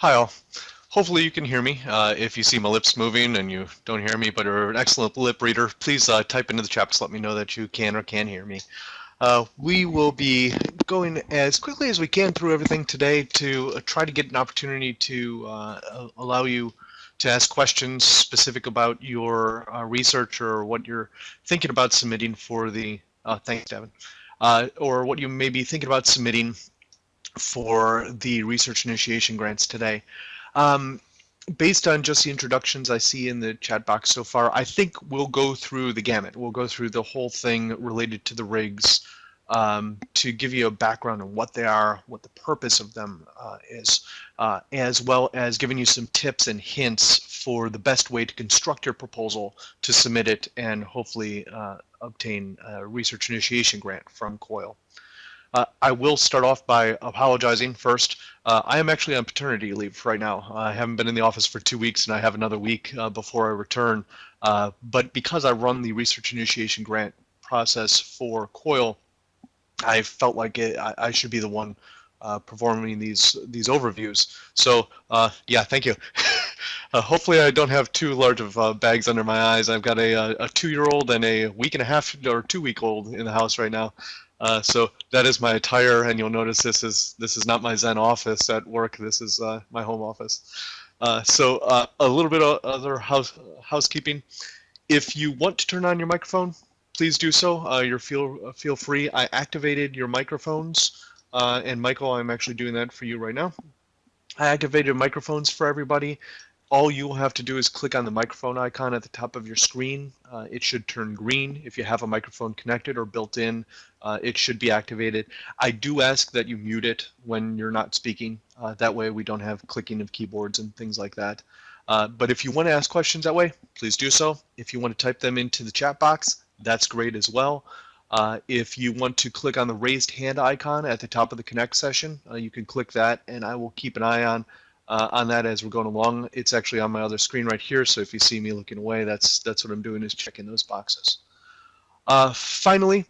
Hi all. Hopefully you can hear me. Uh, if you see my lips moving and you don't hear me but are an excellent lip reader, please uh, type into the chat to let me know that you can or can hear me. Uh, we will be going as quickly as we can through everything today to uh, try to get an opportunity to uh, allow you to ask questions specific about your uh, research or what you're thinking about submitting for the, thanks Devin, or what you may be thinking about submitting for the research initiation grants today. Um, based on just the introductions I see in the chat box so far, I think we'll go through the gamut. We'll go through the whole thing related to the rigs um, to give you a background on what they are, what the purpose of them uh, is, uh, as well as giving you some tips and hints for the best way to construct your proposal to submit it and hopefully uh, obtain a research initiation grant from COIL. Uh, I will start off by apologizing first. Uh, I am actually on paternity leave right now. I haven't been in the office for two weeks and I have another week uh, before I return. Uh, but because I run the research initiation grant process for COIL, I felt like it, I, I, should be the one uh, performing these these overviews. So yeah, thank you. hopefully I don't have too large of bags under my eyes. I've got a, a two-year-old and a week and a half or two-week-old in the house right now. Uh, so that is my attire, and you'll notice this is this is not my Zen office at work. This is uh, my home office. Uh, so uh, a little bit of other house housekeeping. If you want to turn on your microphone, please do so. Uh, you're feel feel free. I activated your microphones, and Michael, I'm actually doing that for you right now. I activated microphones for everybody all you will have to do is click on the microphone icon at the top of your screen. Uh, it should turn green. If you have a microphone connected or built in, uh, it should be activated. I do ask that you mute it when you're not speaking. Uh, that way we don't have clicking of keyboards and things like that. Uh, but if you want to ask questions that way, please do so. If you want to type them into the chat box, that's great as well. Uh, if you want to click on the raised hand icon at the top of the Connect session, uh, you can click that and I will keep an eye on uh, on that as we're going along. It's actually on my other screen right here, so if you see me looking away, that's that's what I'm doing is checking those boxes. Uh, finally,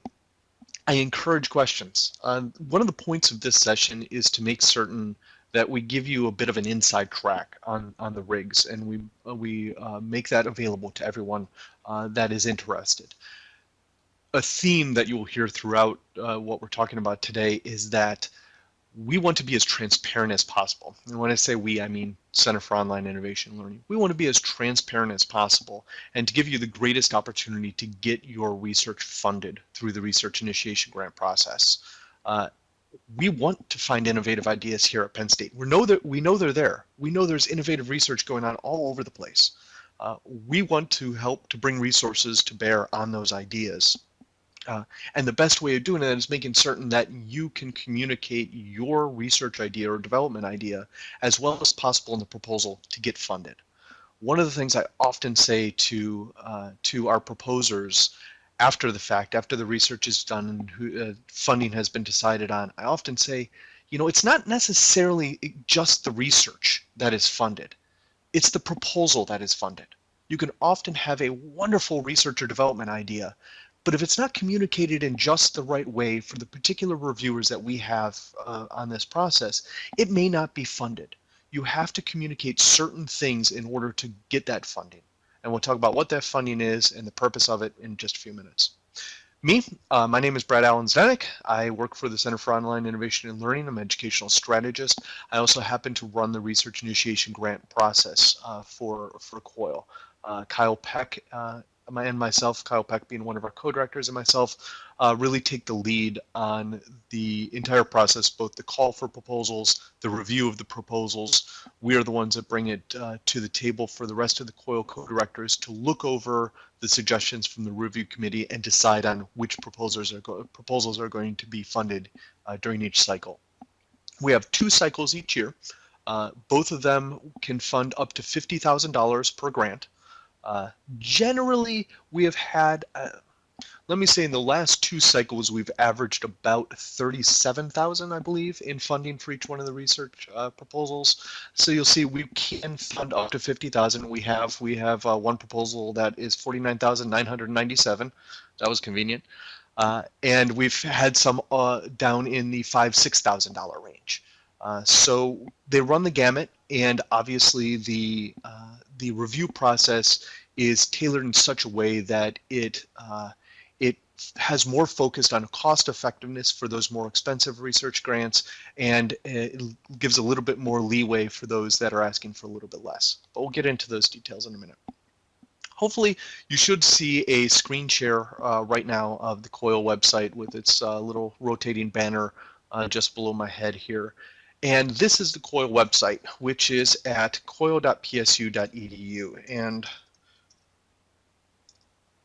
I encourage questions. Uh, one of the points of this session is to make certain that we give you a bit of an inside track on, on the rigs and we, uh, we uh, make that available to everyone uh, that is interested. A theme that you will hear throughout what we're talking about today is that we want to be as transparent as possible. And when I say we, I mean Center for Online Innovation Learning. We want to be as transparent as possible and to give you the greatest opportunity to get your research funded through the research initiation grant process. Uh, we want to find innovative ideas here at Penn State. We know that we know they're there. We know there's innovative research going on all over the place. Uh, we want to help to bring resources to bear on those ideas. Uh, and the best way of doing that is making certain that you can communicate your research idea or development idea as well as possible in the proposal to get funded. One of the things I often say to uh, to our proposers after the fact, after the research is done and who, uh, funding has been decided on, I often say, you know, it's not necessarily just the research that is funded. It's the proposal that is funded. You can often have a wonderful research or development idea, but if it's not communicated in just the right way for the particular reviewers that we have uh, on this process, it may not be funded. You have to communicate certain things in order to get that funding. And we'll talk about what that funding is and the purpose of it in just a few minutes. Me, uh, my name is Brad Allen Zdenek. I work for the Center for Online Innovation and Learning. I'm an educational strategist. I also happen to run the research initiation grant process uh, for, for COIL. Uh, Kyle Peck uh, and myself, Kyle Peck being one of our co-directors and myself, uh, really take the lead on the entire process, both the call for proposals, the review of the proposals. We are the ones that bring it uh, to the table for the rest of the COIL co-directors to look over the suggestions from the review committee and decide on which proposals are, proposals are going to be funded uh, during each cycle. We have two cycles each year. Uh, both of them can fund up to $50,000 per grant. Uh, generally, we have had, uh, let me say in the last two cycles, we've averaged about 37,000, I believe, in funding for each one of the research uh, proposals. So you'll see we can fund up to 50,000. We have we have uh, one proposal that is 49,997. That was convenient. Uh, and we've had some down in the five, $6,000 range. Uh, so they run the gamut, and obviously the uh, the review process is tailored in such a way that it uh, it has more focused on cost effectiveness for those more expensive research grants, and it gives a little bit more leeway for those that are asking for a little bit less. But we'll get into those details in a minute. Hopefully you should see a screen share uh, right now of the COIL website with its uh, little rotating banner just below my head here. And this is the COIL website, which is at coil.psu.edu. And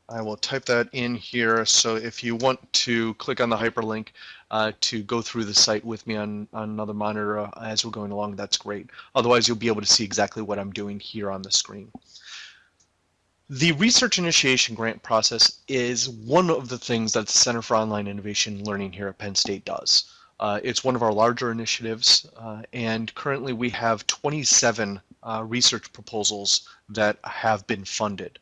I will type that in here. So if you want to click on the hyperlink uh, to go through the site with me on, on another monitor uh, as we're going along, that's great. Otherwise, you'll be able to see exactly what I'm doing here on the screen. The research initiation grant process is one of the things that the Center for Online Innovation Learning here at Penn State does. Uh, it's one of our larger initiatives, uh, and currently we have 27 uh, research proposals that have been funded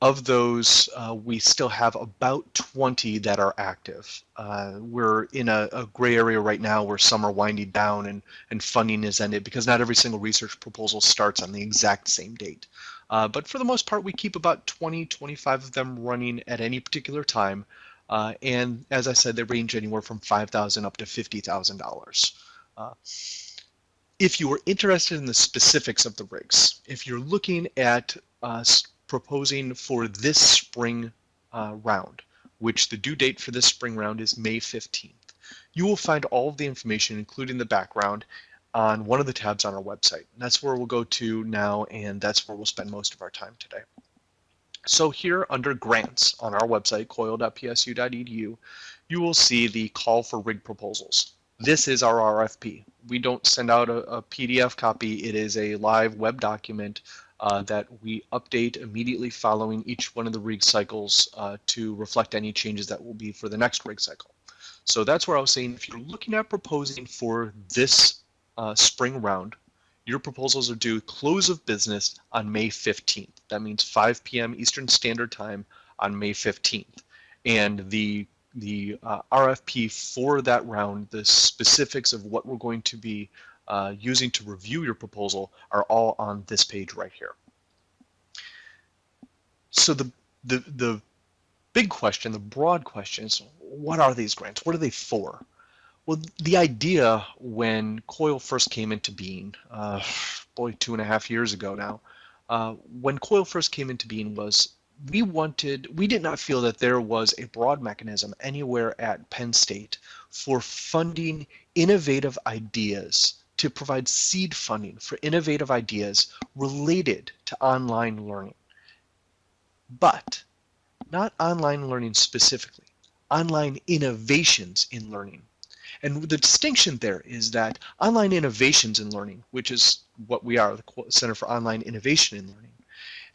of those, uh, we still have about 20 that are active. Uh, we're in a, a, gray area right now where some are winding down and, and funding is ended because not every single research proposal starts on the exact same date. Uh, but for the most part, we keep about 20, 25 of them running at any particular time. Uh, and as I said, they range anywhere from 5,000 up to $50,000. Uh, if you are interested in the specifics of the rigs, if you're looking at uh, proposing for this spring uh, round, which the due date for this spring round is May 15th. You will find all of the information, including the background, on one of the tabs on our website. And that's where we'll go to now, and that's where we'll spend most of our time today. So here under grants on our website, coil.psu.edu, you will see the call for rig proposals. This is our RFP. We don't send out a, a PDF copy. It is a live web document uh, that we update immediately following each one of the rig cycles uh, to reflect any changes that will be for the next rig cycle. So that's where I was saying if you're looking at proposing for this uh, spring round, your proposals are due close of business on May 15th. That means 5 p.m. Eastern Standard Time on May 15th. And the the uh, RFP for that round, the specifics of what we're going to be uh, using to review your proposal are all on this page right here. So the, the, the big question, the broad question is, what are these grants? What are they for? Well, the idea when COIL first came into being, uh, boy, two and a half years ago now, uh, when COIL first came into being was we wanted, we did not feel that there was a broad mechanism anywhere at Penn State for funding innovative ideas to provide seed funding for innovative ideas related to online learning. But not online learning specifically, online innovations in learning. And the distinction there is that online innovations in learning, which is what we are, the Center for Online Innovation in Learning,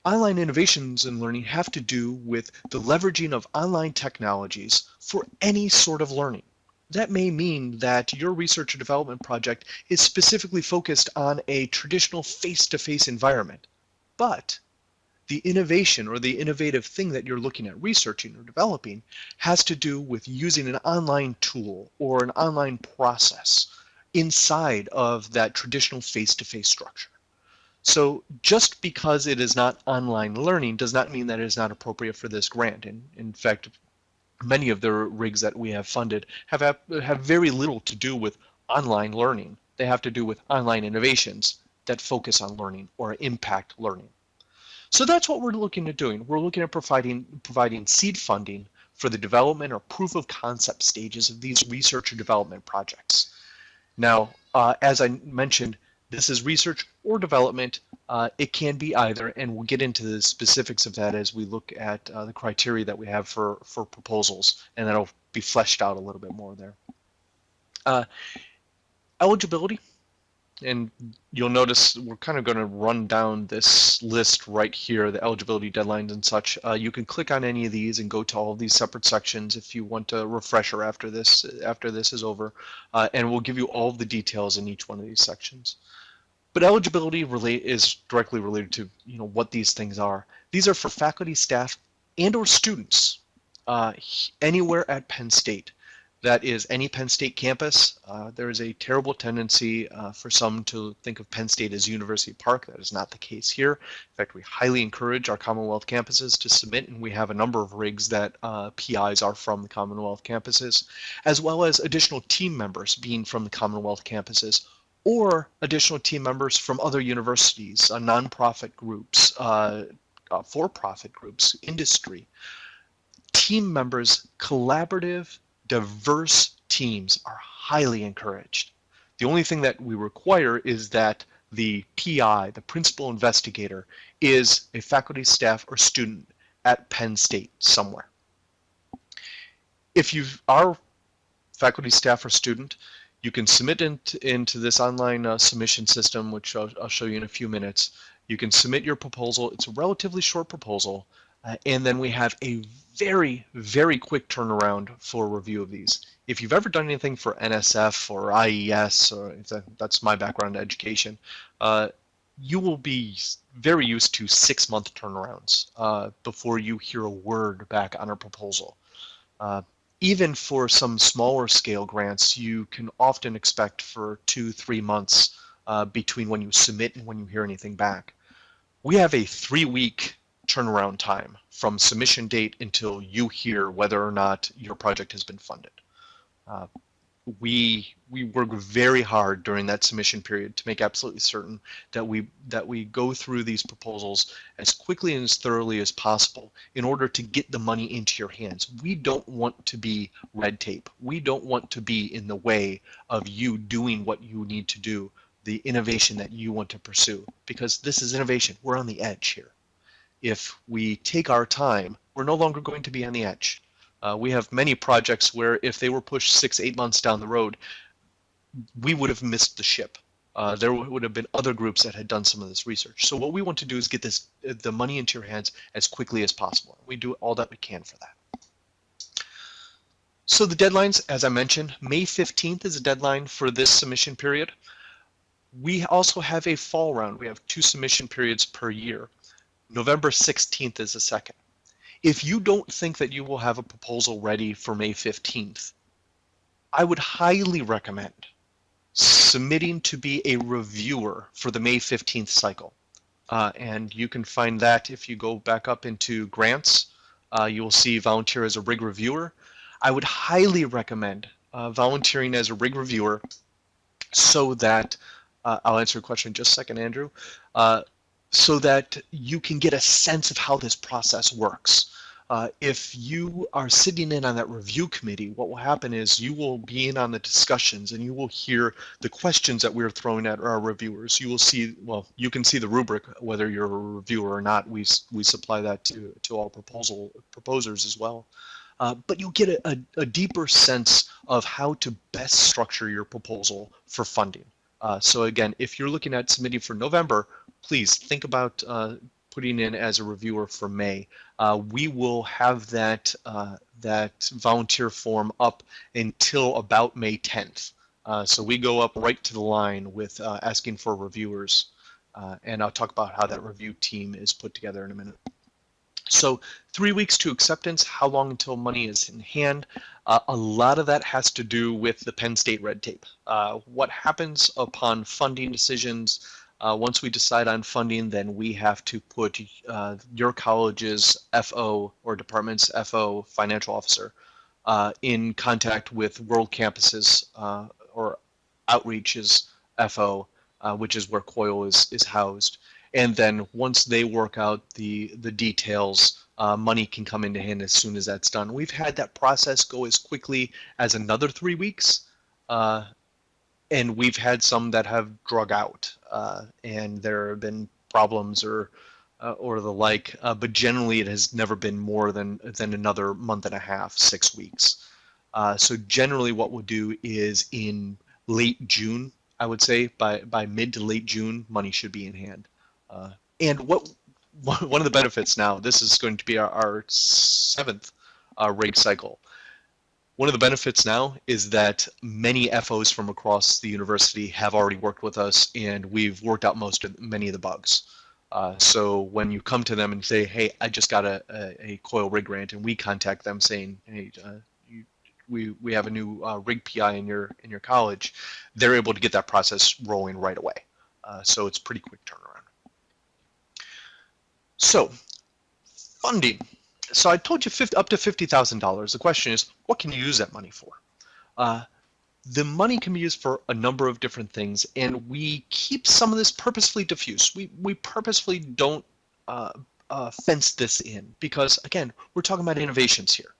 online innovations in learning have to do with the leveraging of online technologies for any sort of learning that may mean that your research or development project is specifically focused on a traditional face-to-face -face environment. But the innovation or the innovative thing that you're looking at researching or developing has to do with using an online tool or an online process inside of that traditional face-to-face -face structure. So just because it is not online learning does not mean that it is not appropriate for this grant. And in fact, many of the rigs that we have funded have, have very little to do with online learning. They have to do with online innovations that focus on learning or impact learning. So that's what we're looking at doing. We're looking at providing, providing seed funding for the development or proof of concept stages of these research and development projects. Now, uh, as I mentioned, this is research or development. Uh, it can be either, and we'll get into the specifics of that as we look at uh, the criteria that we have for, for proposals, and that'll be fleshed out a little bit more there. Uh, eligibility, and you'll notice we're kind of going to run down this list right here, the eligibility deadlines and such. Uh, you can click on any of these and go to all of these separate sections if you want a refresher after this after this is over, uh, and we'll give you all the details in each one of these sections. But eligibility relate is directly related to you know what these things are. These are for faculty, staff, and or students uh, anywhere at Penn State. That is any Penn State campus. Uh, there is a terrible tendency uh, for some to think of Penn State as University Park. That is not the case here. In fact, we highly encourage our Commonwealth campuses to submit, and we have a number of rigs that uh, PIs are from the Commonwealth campuses, as well as additional team members being from the Commonwealth campuses or additional team members from other universities, uh, nonprofit groups, uh, uh, for-profit groups, industry. Team members, collaborative, diverse teams are highly encouraged. The only thing that we require is that the PI, the principal investigator, is a faculty, staff, or student at Penn State somewhere. If you are faculty, staff, or student, you can submit into, into this online uh, submission system, which I'll, I'll, show you in a few minutes. You can submit your proposal. It's a relatively short proposal. Uh, and then we have a very, very quick turnaround for review of these. If you've ever done anything for NSF or IES, or that, that's my background in education, uh, you will be very used to six month turnarounds uh, before you hear a word back on a proposal. Uh, even for some smaller scale grants, you can often expect for two, three months uh, between when you submit and when you hear anything back. We have a three week turnaround time from submission date until you hear whether or not your project has been funded. Uh, we we work very hard during that submission period to make absolutely certain that we that we go through these proposals as quickly and as thoroughly as possible in order to get the money into your hands. We don't want to be red tape. We don't want to be in the way of you doing what you need to do, the innovation that you want to pursue, because this is innovation. We're on the edge here if we take our time, we're no longer going to be on the edge. Uh, we have many projects where if they were pushed six, eight months down the road, we would have missed the ship. Uh, there would have been other groups that had done some of this research. So what we want to do is get this the money into your hands as quickly as possible. We do all that we can for that. So the deadlines, as I mentioned, May 15th is a deadline for this submission period. We also have a fall round. We have two submission periods per year. November 16th is the second. If you don't think that you will have a proposal ready for May 15th, I would highly recommend submitting to be a reviewer for the May 15th cycle. Uh, and you can find that if you go back up into grants, uh, you will see volunteer as a rig reviewer. I would highly recommend uh, volunteering as a rig reviewer so that, uh, I'll answer your question in just a second, Andrew, uh, so that you can get a sense of how this process works. Uh, if you are sitting in on that review committee, what will happen is you will be in on the discussions and you will hear the questions that we're throwing at our reviewers. You will see, well, you can see the rubric, whether you're a reviewer or not. We, we supply that to, to all proposal proposers as well. Uh, but you'll get a, a, a deeper sense of how to best structure your proposal for funding. Uh, so again, if you're looking at submitting for November, please think about uh, putting in as a reviewer for May. Uh, we will have that uh, that volunteer form up until about May 10th. Uh, so we go up right to the line with uh, asking for reviewers, uh, and I'll talk about how that review team is put together in a minute. So three weeks to acceptance, how long until money is in hand? Uh, a lot of that has to do with the Penn State red tape. Uh, what happens upon funding decisions, uh, once we decide on funding, then we have to put uh, your college's FO or department's FO financial officer uh, in contact with World Campuses uh, or Outreach's FO, uh, which is where COIL is, is housed. And then once they work out the, the details, uh, money can come into hand as soon as that's done. We've had that process go as quickly as another three weeks and we've had some that have drug out uh, and there have been problems or uh, or the like uh, but generally it has never been more than than another month and a half six weeks. Uh, so generally what we'll do is in late June I would say by by mid to late June money should be in hand. Uh, and what one of the benefits now this is going to be our, our seventh uh, rate cycle one of the benefits now is that many FOs from across the university have already worked with us and we've worked out most of many of the bugs. Uh, so when you come to them and say, hey, I just got a, a, a, COIL rig grant and we contact them saying, hey, uh, you, we, we have a new uh, rig PI in your in your college, they're able to get that process rolling right away. Uh, so it's pretty quick turnaround. So funding. So I told you 50, up to $50,000. The question is, what can you use that money for? Uh, the money can be used for a number of different things, and we keep some of this purposefully diffuse. We, we purposefully don't uh, uh, fence this in because, again, we're talking about innovations here.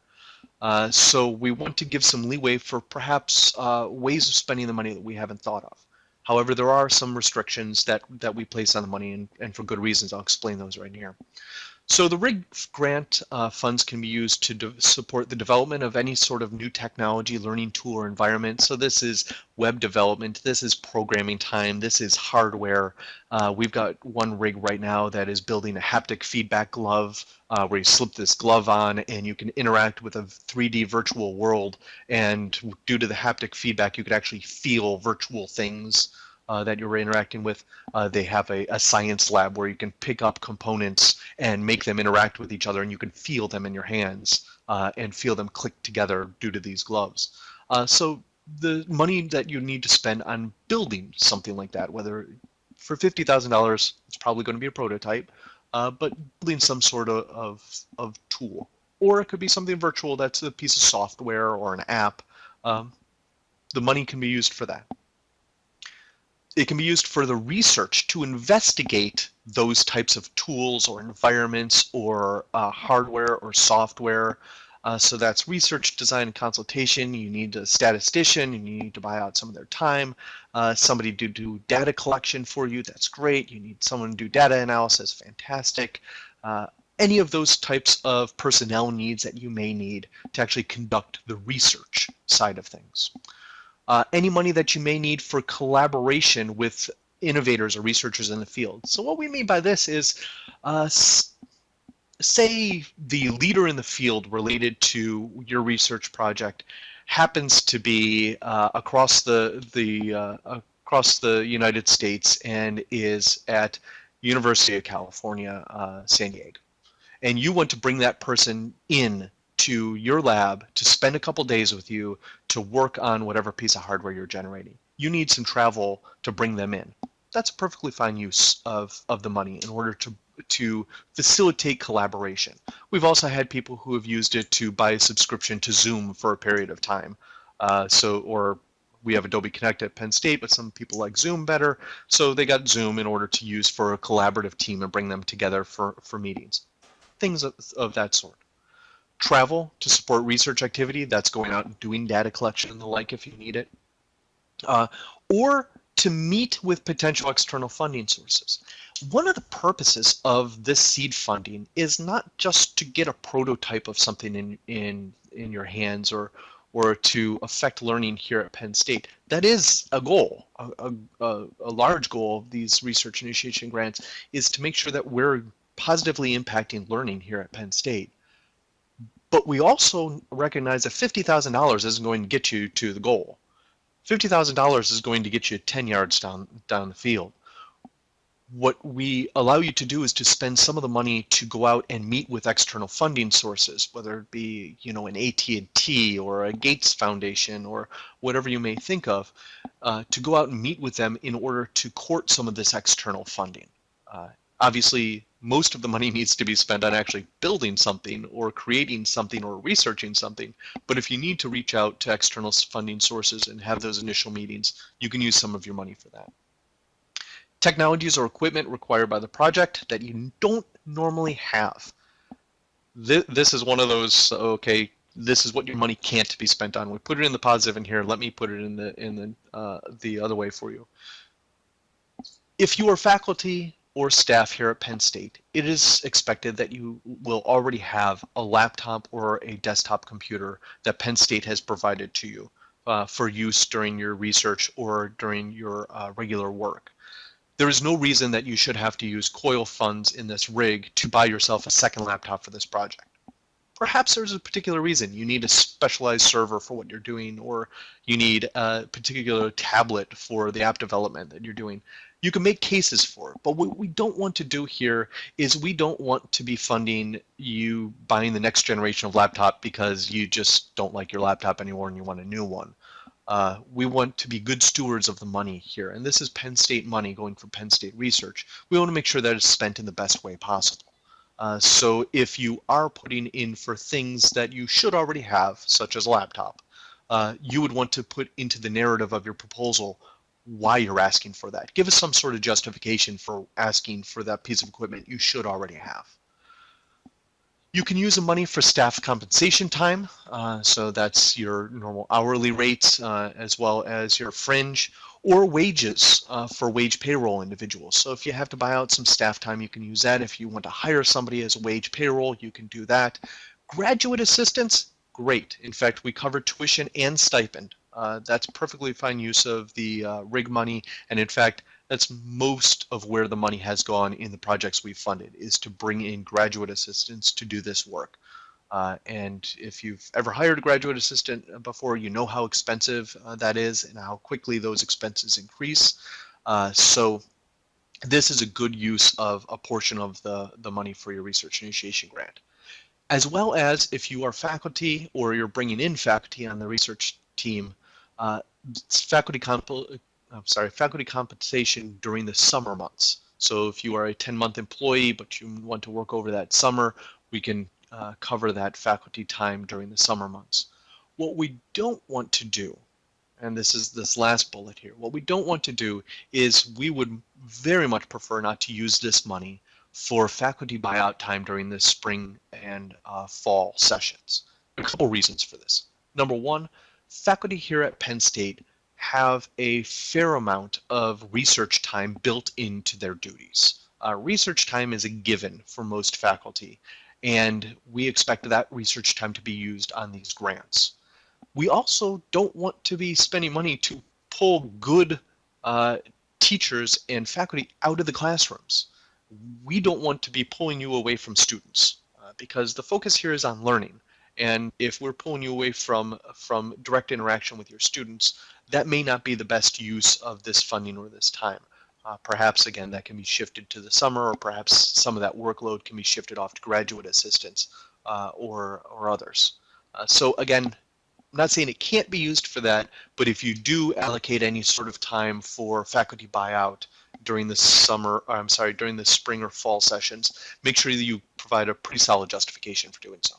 Uh, so we want to give some leeway for perhaps uh, ways of spending the money that we haven't thought of. However, there are some restrictions that, that we place on the money, and, and for good reasons. I'll explain those right here. So the RIG grant uh, funds can be used to support the development of any sort of new technology, learning tool or environment. So this is web development, this is programming time, this is hardware. Uh, we've got one rig right now that is building a haptic feedback glove uh, where you slip this glove on and you can interact with a 3D virtual world. And due to the haptic feedback, you could actually feel virtual things uh, that you're interacting with. Uh, they have a, a, science lab where you can pick up components and make them interact with each other and you can feel them in your hands uh, and feel them click together due to these gloves. Uh, so the money that you need to spend on building something like that, whether for $50,000, it's probably going to be a prototype, uh, but building some sort of, of, of, tool. Or it could be something virtual that's a piece of software or an app. Um, the money can be used for that it can be used for the research to investigate those types of tools or environments or uh, hardware or software. Uh, so that's research, design, and consultation. You need a statistician, and you need to buy out some of their time. Uh, somebody to do data collection for you, that's great. You need someone to do data analysis, fantastic. Uh, any of those types of personnel needs that you may need to actually conduct the research side of things uh, any money that you may need for collaboration with innovators or researchers in the field. So what we mean by this is, uh, say the leader in the field related to your research project happens to be uh, across the the uh, across the United States and is at University of California, uh, San Diego, and you want to bring that person in to your lab to spend a couple days with you to work on whatever piece of hardware you're generating. You need some travel to bring them in. That's a perfectly fine use of, of the money in order to to facilitate collaboration. We've also had people who have used it to buy a subscription to Zoom for a period of time. Uh, so, or we have Adobe Connect at Penn State, but some people like Zoom better. So they got Zoom in order to use for a collaborative team and bring them together for, for meetings. Things of, of that sort travel to support research activity, that's going out and doing data collection and the like if you need it, uh, or to meet with potential external funding sources. One of the purposes of this seed funding is not just to get a prototype of something in, in, in your hands or, or to affect learning here at Penn State. That is a goal, a, a, a large goal of these research initiation grants is to make sure that we're positively impacting learning here at Penn State. But we also recognize that $50,000 isn't going to get you to the goal. $50,000 is going to get you 10 yards down, down the field. What we allow you to do is to spend some of the money to go out and meet with external funding sources, whether it be you know an AT&T or a Gates Foundation or whatever you may think of, uh, to go out and meet with them in order to court some of this external funding. Uh, obviously, most of the money needs to be spent on actually building something or creating something or researching something. But if you need to reach out to external funding sources and have those initial meetings, you can use some of your money for that. Technologies or equipment required by the project that you don't normally have. This, this is one of those, okay, this is what your money can't be spent on. We put it in the positive in here. Let me put it in the in the uh, the other way for you. If you are faculty or staff here at Penn State, it is expected that you will already have a laptop or a desktop computer that Penn State has provided to you uh, for use during your research or during your uh, regular work. There is no reason that you should have to use COIL funds in this rig to buy yourself a second laptop for this project. Perhaps there's a particular reason. You need a specialized server for what you're doing, or you need a particular tablet for the app development that you're doing you can make cases for but what we don't want to do here is we don't want to be funding you buying the next generation of laptop because you just don't like your laptop anymore and you want a new one. Uh, we want to be good stewards of the money here, and this is Penn State money going for Penn State research. We want to make sure that it's spent in the best way possible. Uh, so if you are putting in for things that you should already have, such as a laptop, uh, you would want to put into the narrative of your proposal why you're asking for that. Give us some sort of justification for asking for that piece of equipment you should already have. You can use the money for staff compensation time, uh, so that's your normal hourly rates uh, as well as your fringe, or wages uh, for wage payroll individuals. So if you have to buy out some staff time, you can use that. If you want to hire somebody as a wage payroll, you can do that. Graduate assistance, great. In fact, we cover tuition and stipend uh, that's perfectly fine use of the uh, RIG money. And in fact, that's most of where the money has gone in the projects we've funded is to bring in graduate assistants to do this work. Uh, and if you've ever hired a graduate assistant before, you know how expensive uh, that is and how quickly those expenses increase. Uh, so this is a good use of a portion of the, the money for your research initiation grant. As well as if you are faculty or you're bringing in faculty on the research team, uh, faculty comp I'm sorry, faculty compensation during the summer months. So if you are a 10-month employee but you want to work over that summer, we can uh, cover that faculty time during the summer months. What we don't want to do, and this is this last bullet here, what we don't want to do is we would very much prefer not to use this money for faculty buyout time during the spring and uh, fall sessions. A couple reasons for this. Number one, faculty here at Penn State have a fair amount of research time built into their duties. Uh, research time is a given for most faculty, and we expect that research time to be used on these grants. We also don't want to be spending money to pull good uh, teachers and faculty out of the classrooms. We don't want to be pulling you away from students uh, because the focus here is on learning. And if we're pulling you away from, from direct interaction with your students, that may not be the best use of this funding or this time. Uh, perhaps, again, that can be shifted to the summer, or perhaps some of that workload can be shifted off to graduate assistants uh, or, or others. Uh, so again, I'm not saying it can't be used for that, but if you do allocate any sort of time for faculty buyout during the summer, I'm sorry, during the spring or fall sessions, make sure that you provide a pretty solid justification for doing so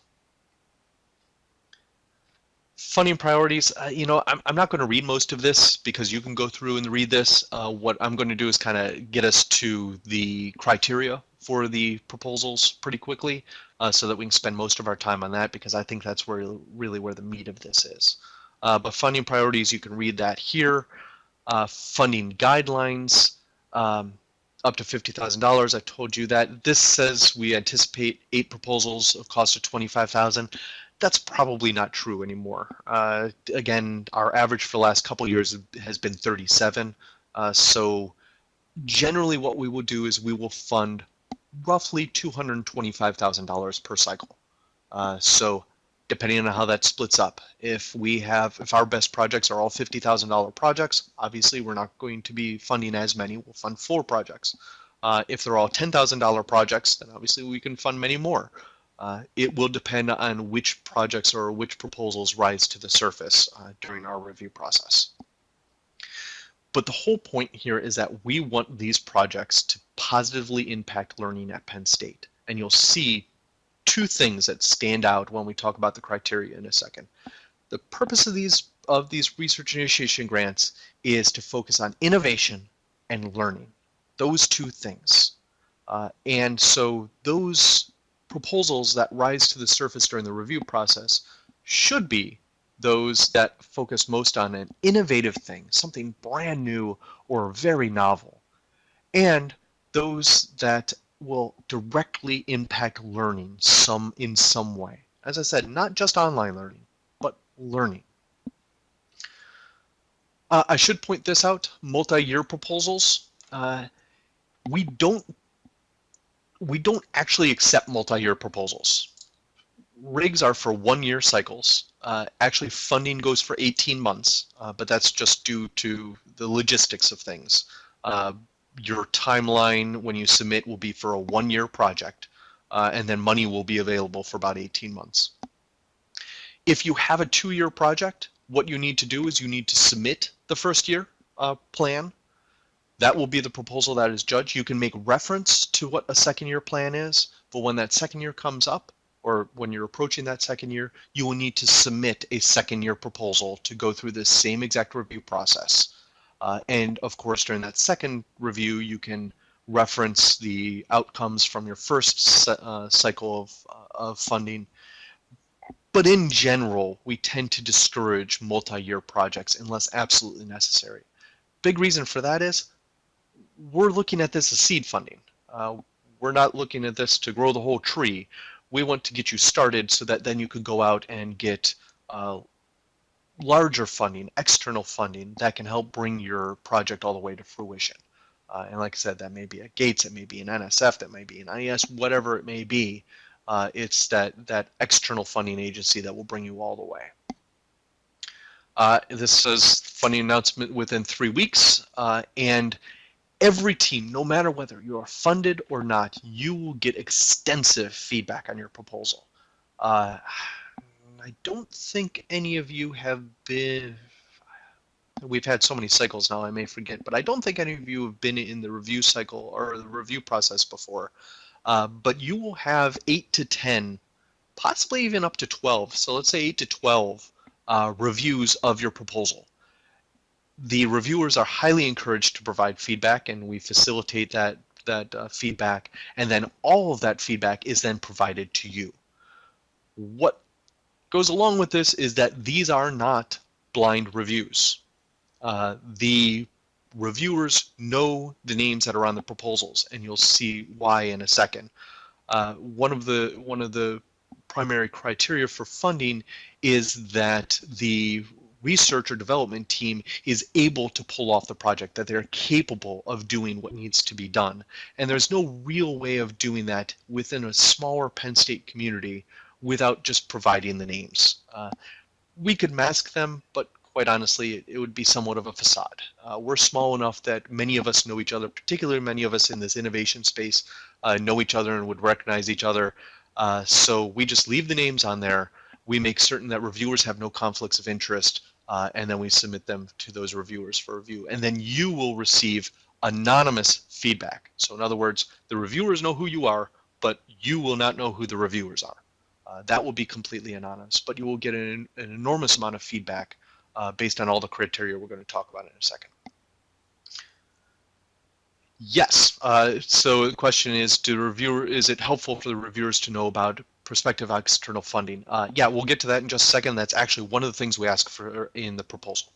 funding priorities, uh, you know, I'm, I'm not going to read most of this because you can go through and read this. Uh, what I'm going to do is kind of get us to the criteria for the proposals pretty quickly uh, so that we can spend most of our time on that because I think that's where really where the meat of this is. Uh, but funding priorities, you can read that here. Uh, funding guidelines, um, up to $50,000. I told you that. This says we anticipate eight proposals of cost of 25,000 that's probably not true anymore. Uh, again, our average for the last couple years has been 37. Uh, so generally what we will do is we will fund roughly $225,000 per cycle. Uh, so depending on how that splits up, if we have, if our best projects are all $50,000 projects, obviously we're not going to be funding as many, we'll fund four projects. Uh, if they're all $10,000 projects, then obviously we can fund many more. Uh, it will depend on which projects or which proposals rise to the surface uh, during our review process. But the whole point here is that we want these projects to positively impact learning at Penn State. And you'll see two things that stand out when we talk about the criteria in a second. The purpose of these of these research initiation grants is to focus on innovation and learning. Those two things. Uh, and so those proposals that rise to the surface during the review process should be those that focus most on an innovative thing, something brand new or very novel, and those that will directly impact learning some in some way. As I said, not just online learning, but learning. Uh, I should point this out, multi-year proposals. Uh, we don't we don't actually accept multi-year proposals. Rigs are for one-year cycles. Uh, actually, funding goes for 18 months, uh, but that's just due to the logistics of things. Uh, your timeline when you submit will be for a one-year project, uh, and then money will be available for about 18 months. If you have a two-year project, what you need to do is you need to submit the first year uh, plan. That will be the proposal that is judged. You can make reference to what a second year plan is, but when that second year comes up, or when you're approaching that second year, you will need to submit a second year proposal to go through the same exact review process. Uh, and of course, during that second review, you can reference the outcomes from your first uh, cycle of, uh, of funding. But in general, we tend to discourage multi-year projects unless absolutely necessary. Big reason for that is we're looking at this as seed funding. Uh, we're not looking at this to grow the whole tree. We want to get you started so that then you could go out and get uh, larger funding, external funding that can help bring your project all the way to fruition. Uh, and like I said, that may be at Gates, it may be an NSF, that may be an IES, whatever it may be. Uh, it's that, that external funding agency that will bring you all the way. Uh, this says funding announcement within three weeks, uh, and every team, no matter whether you are funded or not, you will get extensive feedback on your proposal. Uh, I don't think any of you have been, we've had so many cycles now I may forget, but I don't think any of you have been in the review cycle or the review process before. Uh, but you will have eight to 10, possibly even up to 12. So let's say eight to 12 uh, reviews of your proposal. The reviewers are highly encouraged to provide feedback and we facilitate that, that uh, feedback. And then all of that feedback is then provided to you. What goes along with this is that these are not blind reviews. Uh, the reviewers know the names that are on the proposals, and you'll see why in a second. Uh, one of the one of the primary criteria for funding is that the research or development team is able to pull off the project, that they're capable of doing what needs to be done. And there's no real way of doing that within a smaller Penn State community without just providing the names. Uh, we could mask them, but quite honestly, it, it would be somewhat of a facade. Uh, we're small enough that many of us know each other, particularly many of us in this innovation space uh, know each other and would recognize each other. Uh, so we just leave the names on there. We make certain that reviewers have no conflicts of interest, uh, and then we submit them to those reviewers for review. And then you will receive anonymous feedback. So in other words, the reviewers know who you are, but you will not know who the reviewers are. Uh, that will be completely anonymous, but you will get an, an enormous amount of feedback uh, based on all the criteria we're going to talk about in a second. Yes, uh, so the question is, do reviewer, is it helpful for the reviewers to know about prospective external funding? Uh, yeah, we'll get to that in just a second. That's actually one of the things we ask for in the proposal.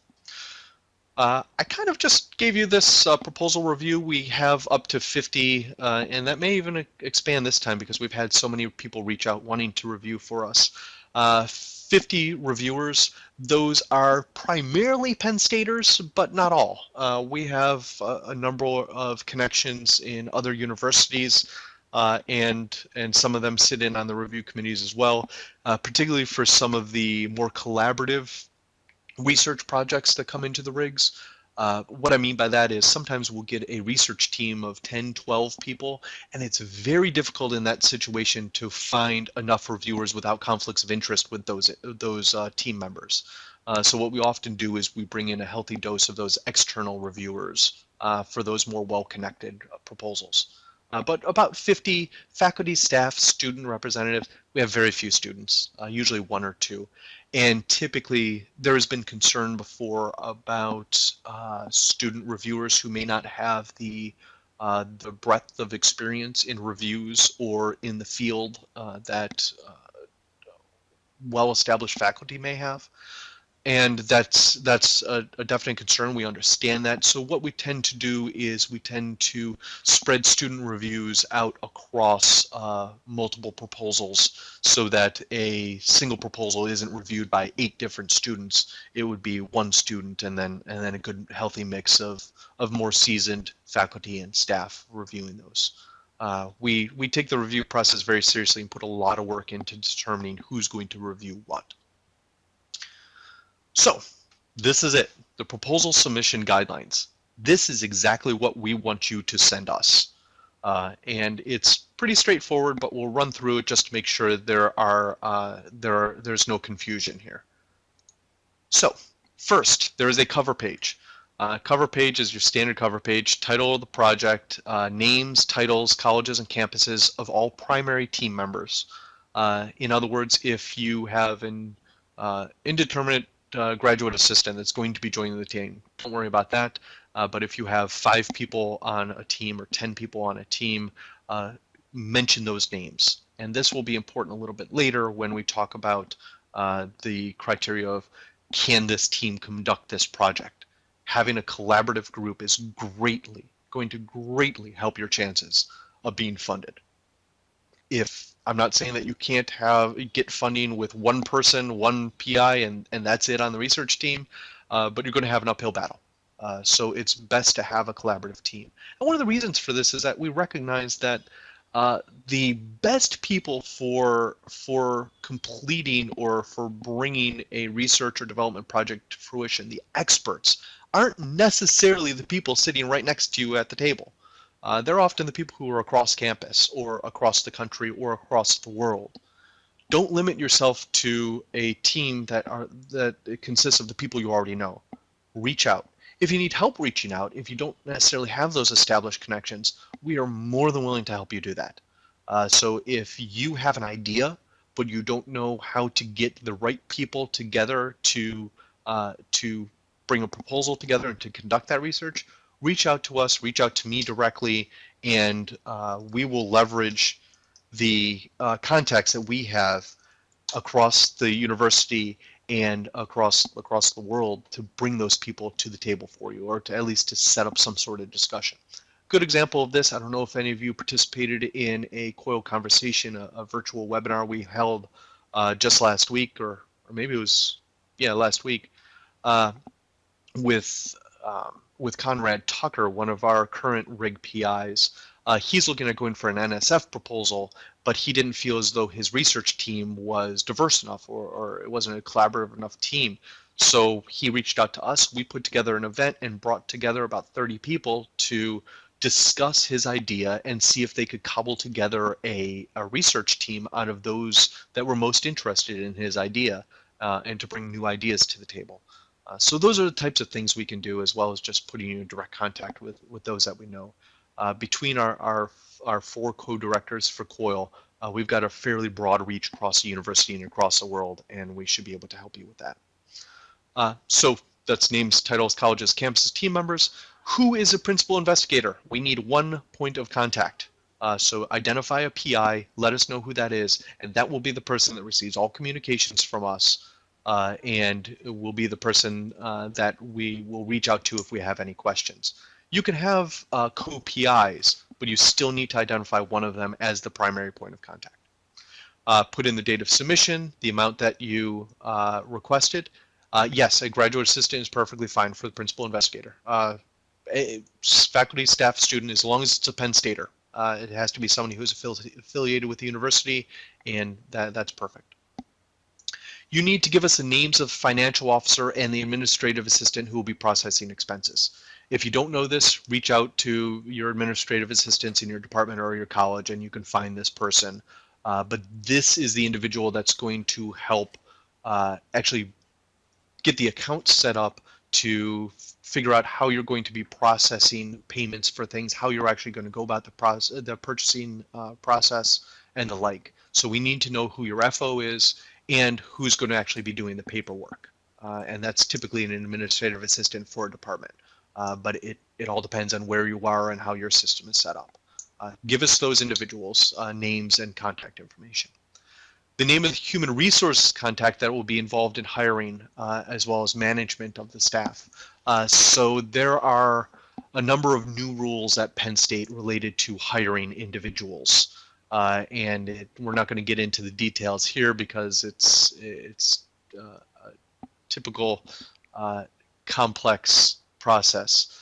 Uh, I kind of just gave you this uh, proposal review. We have up to 50, uh, and that may even expand this time because we've had so many people reach out wanting to review for us. Uh, 50 reviewers. Those are primarily Penn Staters, but not all. Uh, we have a, a, number of connections in other universities, uh, and and some of them sit in on the review committees as well, particularly for some of the more collaborative research projects that come into the rigs. Uh, what I mean by that is sometimes we'll get a research team of 10, 12 people, and it's very difficult in that situation to find enough reviewers without conflicts of interest with those, those uh, team members. Uh, so what we often do is we bring in a healthy dose of those external reviewers uh, for those more well-connected uh, proposals. Uh, but about 50 faculty, staff, student representatives. We have very few students, usually one or two. And typically, there has been concern before about uh, student reviewers who may not have the uh, the breadth of experience in reviews or in the field uh, that uh, well-established faculty may have and that's that's a, a, definite concern. We understand that. So what we tend to do is we tend to spread student reviews out across uh, multiple proposals so that a single proposal isn't reviewed by eight different students. It would be one student and then and then a good healthy mix of of more seasoned faculty and staff reviewing those. Uh, we we take the review process very seriously and put a lot of work into determining who's going to review what. So this is it, the proposal submission guidelines. this is exactly what we want you to send us. Uh, and it's pretty straightforward, but we'll run through it just to make sure there are uh, there are, there's no confusion here. So first, there is a cover page. Uh, cover page is your standard cover page, title of the project, uh, names, titles, colleges, and campuses of all primary team members. Uh, in other words, if you have an uh, indeterminate uh, graduate assistant that's going to be joining the team, don't worry about that. Uh, but if you have five people on a team or 10 people on a team, mention those names. And this will be important a little bit later when we talk about the criteria of can this team conduct this project? having a collaborative group is greatly going to greatly help your chances of being funded. If I'm not saying that you can't have get funding with one person, one PI, and and that's it on the research team, uh, but you're going to have an uphill battle. Uh, so it's best to have a collaborative team. And one of the reasons for this is that we recognize that uh, the best people for for completing or for bringing a research or development project to fruition, the experts, aren't necessarily the people sitting right next to you at the table. Uh, they're often the people who are across campus or across the country or across the world. Don't limit yourself to a team that are that consists of the people you already know. Reach out. If you need help reaching out, if you don't necessarily have those established connections, we are more than willing to help you do that. Uh, so if you have an idea, but you don't know how to get the right people together to uh, to bring a proposal together and to conduct that research, reach out to us, reach out to me directly, and uh, we will leverage the uh, contacts that we have across the university and across across the world to bring those people to the table for you, or to at least to set up some sort of discussion. Good example of this, I don't know if any of you participated in a COIL conversation, a, a virtual webinar we held uh, just last week, or, or maybe it was, yeah, last week. Uh, with um, with Conrad Tucker, one of our current RIG PIs. Uh, he's looking at going for an NSF proposal, but he didn't feel as though his research team was diverse enough or, or it wasn't a collaborative enough team. So he reached out to us. We put together an event and brought together about 30 people to discuss his idea and see if they could cobble together a, a research team out of those that were most interested in his idea uh, and to bring new ideas to the table. Uh, so those are the types of things we can do as well as just putting you in direct contact with, with those that we know. Uh, between our, our, our four co-directors for COIL, uh, we've got a fairly broad reach across the university and across the world, and we should be able to help you with that. Uh, so that's names, titles, colleges, campuses, team members. Who is a principal investigator? We need one point of contact. Uh, so identify a PI, let us know who that is, and that will be the person that receives all communications from us uh, and will be the person uh, that we will reach out to if we have any questions. You can have uh, co-PIs, but you still need to identify one of them as the primary point of contact. Uh, put in the date of submission, the amount that you uh, requested. Uh, yes, a graduate assistant is perfectly fine for the principal investigator. Faculty, staff, student, as long as it's a Penn Stater. it has to be somebody who's affili affiliated with the university, and that, that's perfect. You need to give us the names of financial officer and the administrative assistant who will be processing expenses. If you don't know this, reach out to your administrative assistants in your department or your college and you can find this person. Uh, but this is the individual that's going to help uh, actually get the account set up to figure out how you're going to be processing payments for things, how you're actually going to go about the process, the purchasing uh, process, and the like. So we need to know who your FO is and who's going to actually be doing the paperwork. Uh, and that's typically an administrative assistant for a department. Uh, but it, it all depends on where you are and how your system is set up. Uh, give us those individuals' uh, names and contact information. The name of the human resources contact that will be involved in hiring uh, as well as management of the staff. Uh, so there are a number of new rules at Penn State related to hiring individuals. Uh, and it, we're not going to get into the details here because it's it's uh, a typical uh, complex process.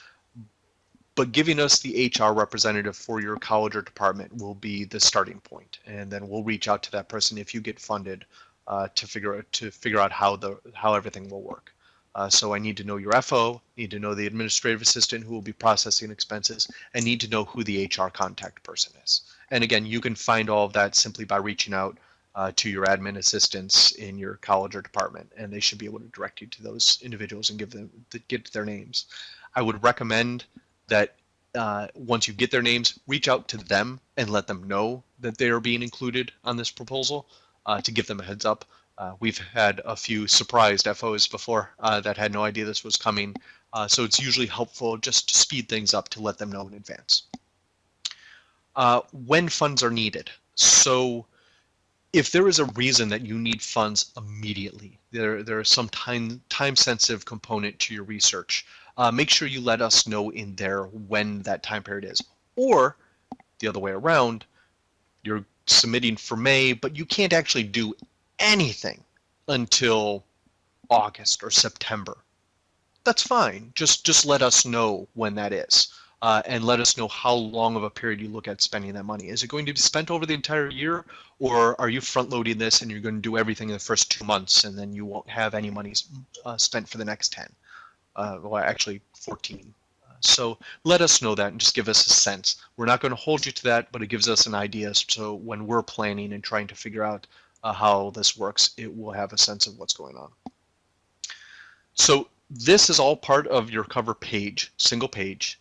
But giving us the HR representative for your college or department will be the starting point, and then we'll reach out to that person if you get funded uh, to figure out to figure out how the how everything will work. Uh, so I need to know your FO, need to know the administrative assistant who will be processing expenses, and need to know who the HR contact person is. And again, you can find all of that simply by reaching out uh, to your admin assistants in your college or department, and they should be able to direct you to those individuals and give them get their names. I would recommend that uh, once you get their names, reach out to them and let them know that they are being included on this proposal uh, to give them a heads up. Uh, we've had a few surprised FOs before uh, that had no idea this was coming. Uh, so it's usually helpful just to speed things up to let them know in advance. Uh, when funds are needed. So if there is a reason that you need funds immediately, there, there is some time, time sensitive component to your research, uh, make sure you let us know in there when that time period is. Or the other way around, you're submitting for May, but you can't actually do anything until August or September. That's fine. Just just let us know when that is. Uh, and let us know how long of a period you look at spending that money. Is it going to be spent over the entire year, or are you front loading this and you're going to do everything in the first two months and then you won't have any money uh, spent for the next 10? Uh, well, actually 14. Uh, so let us know that and just give us a sense. We're not going to hold you to that, but it gives us an idea. So when we're planning and trying to figure out uh, how this works, it will have a sense of what's going on. So this is all part of your cover page, single page.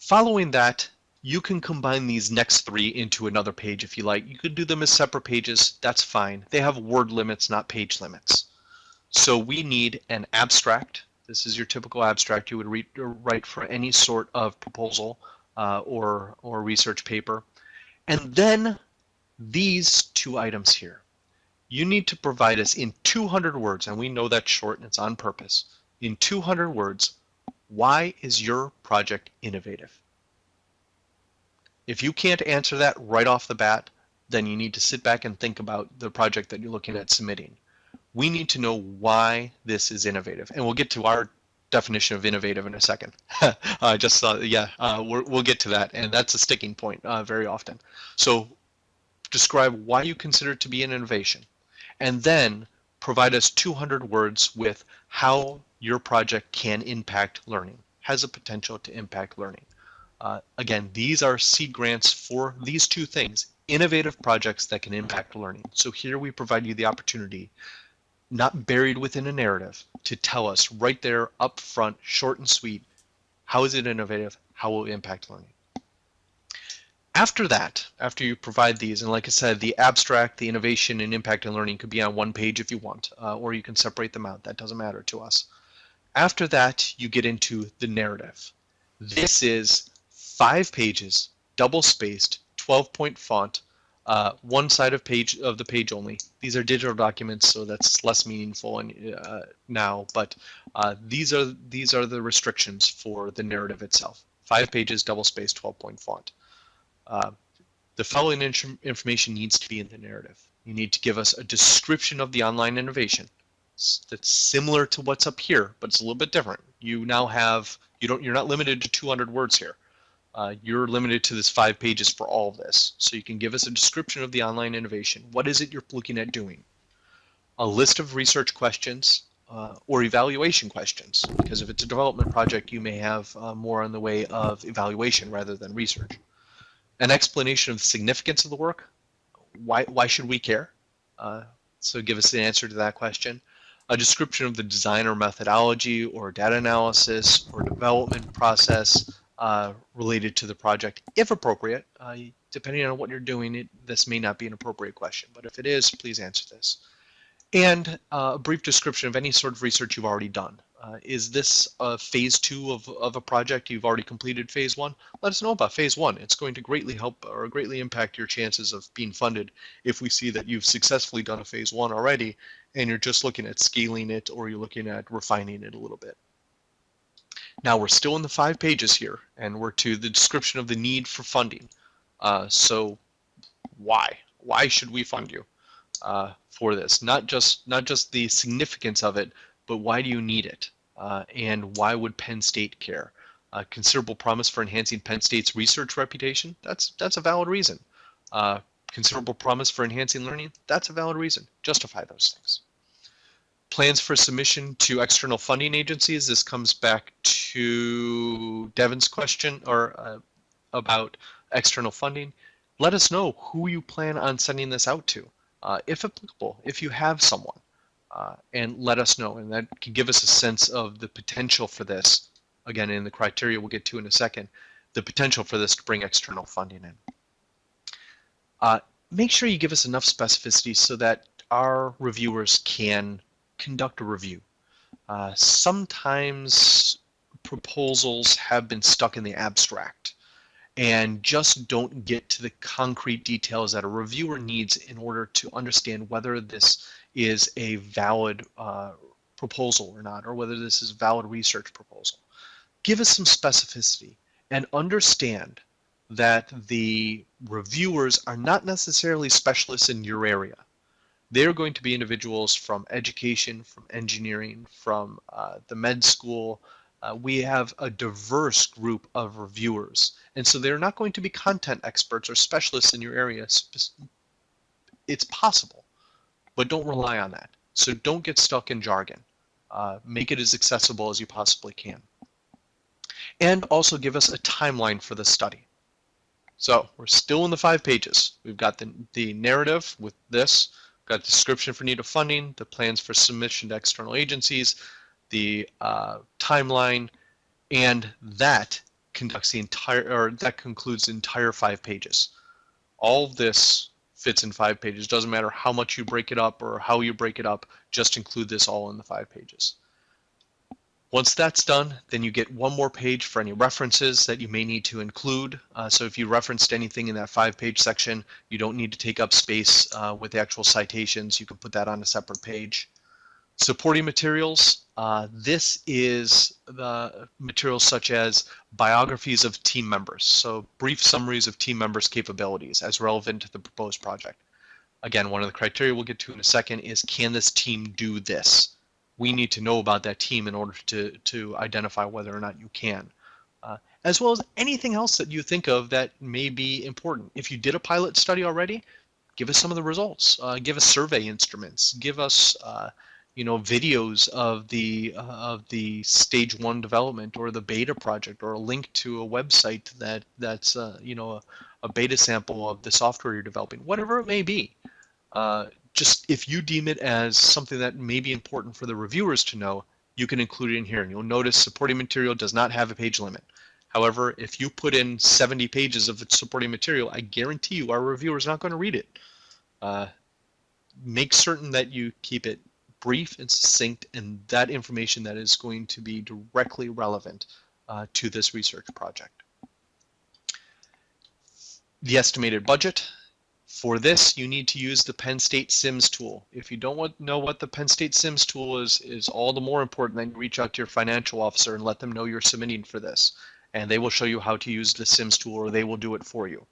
Following that, you can combine these next three into another page if you like. You could do them as separate pages, that's fine. They have word limits, not page limits. So we need an abstract. This is your typical abstract you would read, write for any sort of proposal uh, or, or research paper. And then these two items here. You need to provide us in 200 words, and we know that's short and it's on purpose. In 200 words, why is your project innovative? If you can't answer that right off the bat, then you need to sit back and think about the project that you're looking at submitting. We need to know why this is innovative, and we'll get to our definition of innovative in a second. I just saw, yeah, uh, we will get to that, and that's a sticking point uh, very often. So describe why you consider it to be an innovation, and then provide us 200 words with how your project can impact learning, has a potential to impact learning. Uh, again, these are seed grants for these two things, innovative projects that can impact learning. So here we provide you the opportunity, not buried within a narrative, to tell us right there up front, short and sweet, how is it innovative, how will it impact learning. After that, after you provide these, and like I said, the abstract, the innovation and impact and learning could be on one page if you want, uh, or you can separate them out. That doesn't matter to us. After that, you get into the narrative. This is five pages, double spaced, 12 point font, uh, one side of page of the page only. These are digital documents, so that's less meaningful and, uh, now. But uh, these are these are the restrictions for the narrative itself. Five pages, double spaced, 12 point font. Uh, the following information needs to be in the narrative. You need to give us a description of the online innovation that's similar to what's up here, but it's a little bit different. You now have, you don't, you're not limited to 200 words here. Uh, you're limited to this five pages for all of this. So you can give us a description of the online innovation. What is it you're looking at doing? A list of research questions uh, or evaluation questions, because if it's a development project, you may have uh, more on the way of evaluation rather than research an explanation of the significance of the work. Why, why should we care? Uh, so give us the answer to that question. A description of the design or methodology or data analysis or development process uh, related to the project, if appropriate. Uh, depending on what you're doing, it, this may not be an appropriate question, but if it is, please answer this. And uh, a brief description of any sort of research you've already done. Uh, is this a phase two of, of a project? You've already completed phase one? Let us know about phase one. It's going to greatly help or greatly impact your chances of being funded if we see that you've successfully done a phase one already and you're just looking at scaling it or you're looking at refining it a little bit. Now we're still in the five pages here and we're to the description of the need for funding. Uh, so why? Why should we fund you uh, for this? Not just not just the significance of it, but why do you need it? Uh, and why would Penn State care? A considerable promise for enhancing Penn State's research reputation? That's, that's a valid reason. Uh, considerable promise for enhancing learning? That's a valid reason. Justify those things. plans for submission to external funding agencies. This comes back to Devin's question or uh, about external funding. Let us know who you plan on sending this out to, uh, if applicable, if you have someone, uh, and let us know. And that can give us a sense of the potential for this. Again, in the criteria we'll get to in a second, the potential for this to bring external funding in. Uh, make sure you give us enough specificity so that our reviewers can conduct a review. Uh, sometimes proposals have been stuck in the abstract and just don't get to the concrete details that a reviewer needs in order to understand whether this is a valid uh, proposal or not, or whether this is a valid research proposal. Give us some specificity and understand that the reviewers are not necessarily specialists in your area. They're going to be individuals from education, from engineering, from uh, the med school. Uh, we have a diverse group of reviewers. And so they're not going to be content experts or specialists in your area. It's possible, but don't rely on that. So don't get stuck in jargon. Uh, make it as accessible as you possibly can. And also give us a timeline for the study. So we're still in the five pages. We've got the, the narrative with this, got description for need of funding, the plans for submission to external agencies, the uh, timeline, and that conducts the entire, or that concludes the entire five pages. All this fits in five pages. Doesn't matter how much you break it up or how you break it up, just include this all in the five pages. Once that's done, then you get one more page for any references that you may need to include. Uh, so if you referenced anything in that five page section, you don't need to take up space uh, with the actual citations. You can put that on a separate page. Supporting materials, uh, this is the materials such as biographies of team members. So brief summaries of team members' capabilities as relevant to the proposed project. Again, one of the criteria we'll get to in a second is can this team do this? We need to know about that team in order to, to identify whether or not you can. Uh, as well as anything else that you think of that may be important. If you did a pilot study already, give us some of the results. Uh, give us survey instruments. Give us, uh, you know, videos of the uh, of the stage one development or the beta project, or a link to a website that that's uh, you know a, a, beta sample of the software you're developing. Whatever it may be. Just if you deem it as something that may be important for the reviewers to know, you can include it in here. And you'll notice supporting material does not have a page limit. However, if you put in 70 pages of supporting material, I guarantee you our reviewer is not going to read it. Uh, make certain that you keep it brief and succinct and that information that is going to be directly relevant uh, to this research project. The estimated budget, for this, you need to use the Penn State Sims tool. If you don't want, know what the Penn State Sims tool is, is all the more important that you reach out to your financial officer and let them know you're submitting for this. And they will show you how to use the Sims tool or they will do it for you.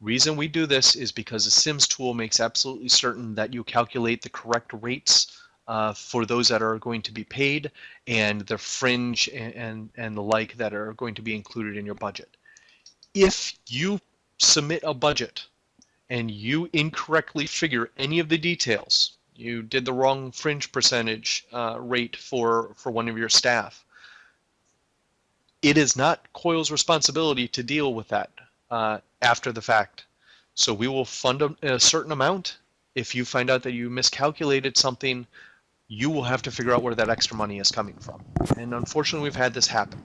Reason we do this is because the Sims tool makes absolutely certain that you calculate the correct rates uh, for those that are going to be paid and the fringe and, and, and the like that are going to be included in your budget. If you submit a budget and you incorrectly figure any of the details, you did the wrong fringe percentage uh, rate for, for one of your staff, it is not COIL's responsibility to deal with that uh, after the fact. So we will fund a, a certain amount. If you find out that you miscalculated something, you will have to figure out where that extra money is coming from. And unfortunately, we've had this happen.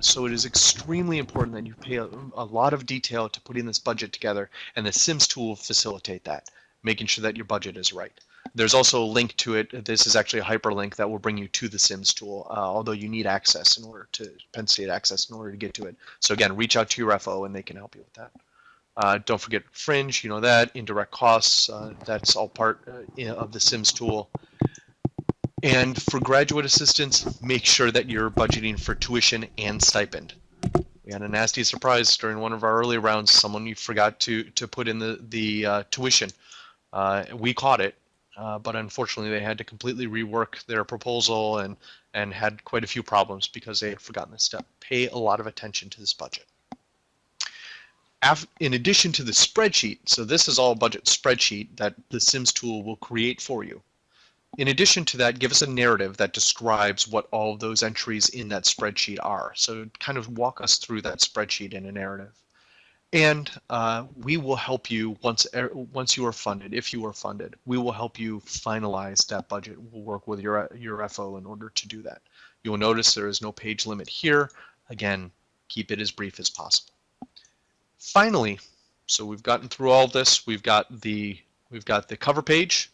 So it is extremely important that you pay a, a, lot of detail to putting this budget together, and the Sims tool will facilitate that, making sure that your budget is right. There's also a link to it. This is actually a hyperlink that will bring you to the Sims tool, uh, although you need access in order to Penn State access in order to get to it. So again, reach out to your FO and they can help you with that. Uh, don't forget fringe, you know that, indirect costs, uh, that's all part uh, of the Sims tool. And for graduate assistants, make sure that you're budgeting for tuition and stipend. We had a nasty surprise during one of our early rounds. Someone forgot to to put in the the uh, tuition. Uh, we caught it, uh, but unfortunately they had to completely rework their proposal and and had quite a few problems because they had forgotten this step. Pay a lot of attention to this budget. in addition to the spreadsheet, so this is all budget spreadsheet that the Sims tool will create for you in addition to that, give us a narrative that describes what all of those entries in that spreadsheet are. So kind of walk us through that spreadsheet in a narrative. And uh, we will help you once once you are funded, if you are funded, we will help you finalize that budget. We'll work with your, your FO in order to do that. You will notice there is no page limit here. Again, keep it as brief as possible. Finally, so we've gotten through all this. We've got the we've got the cover page.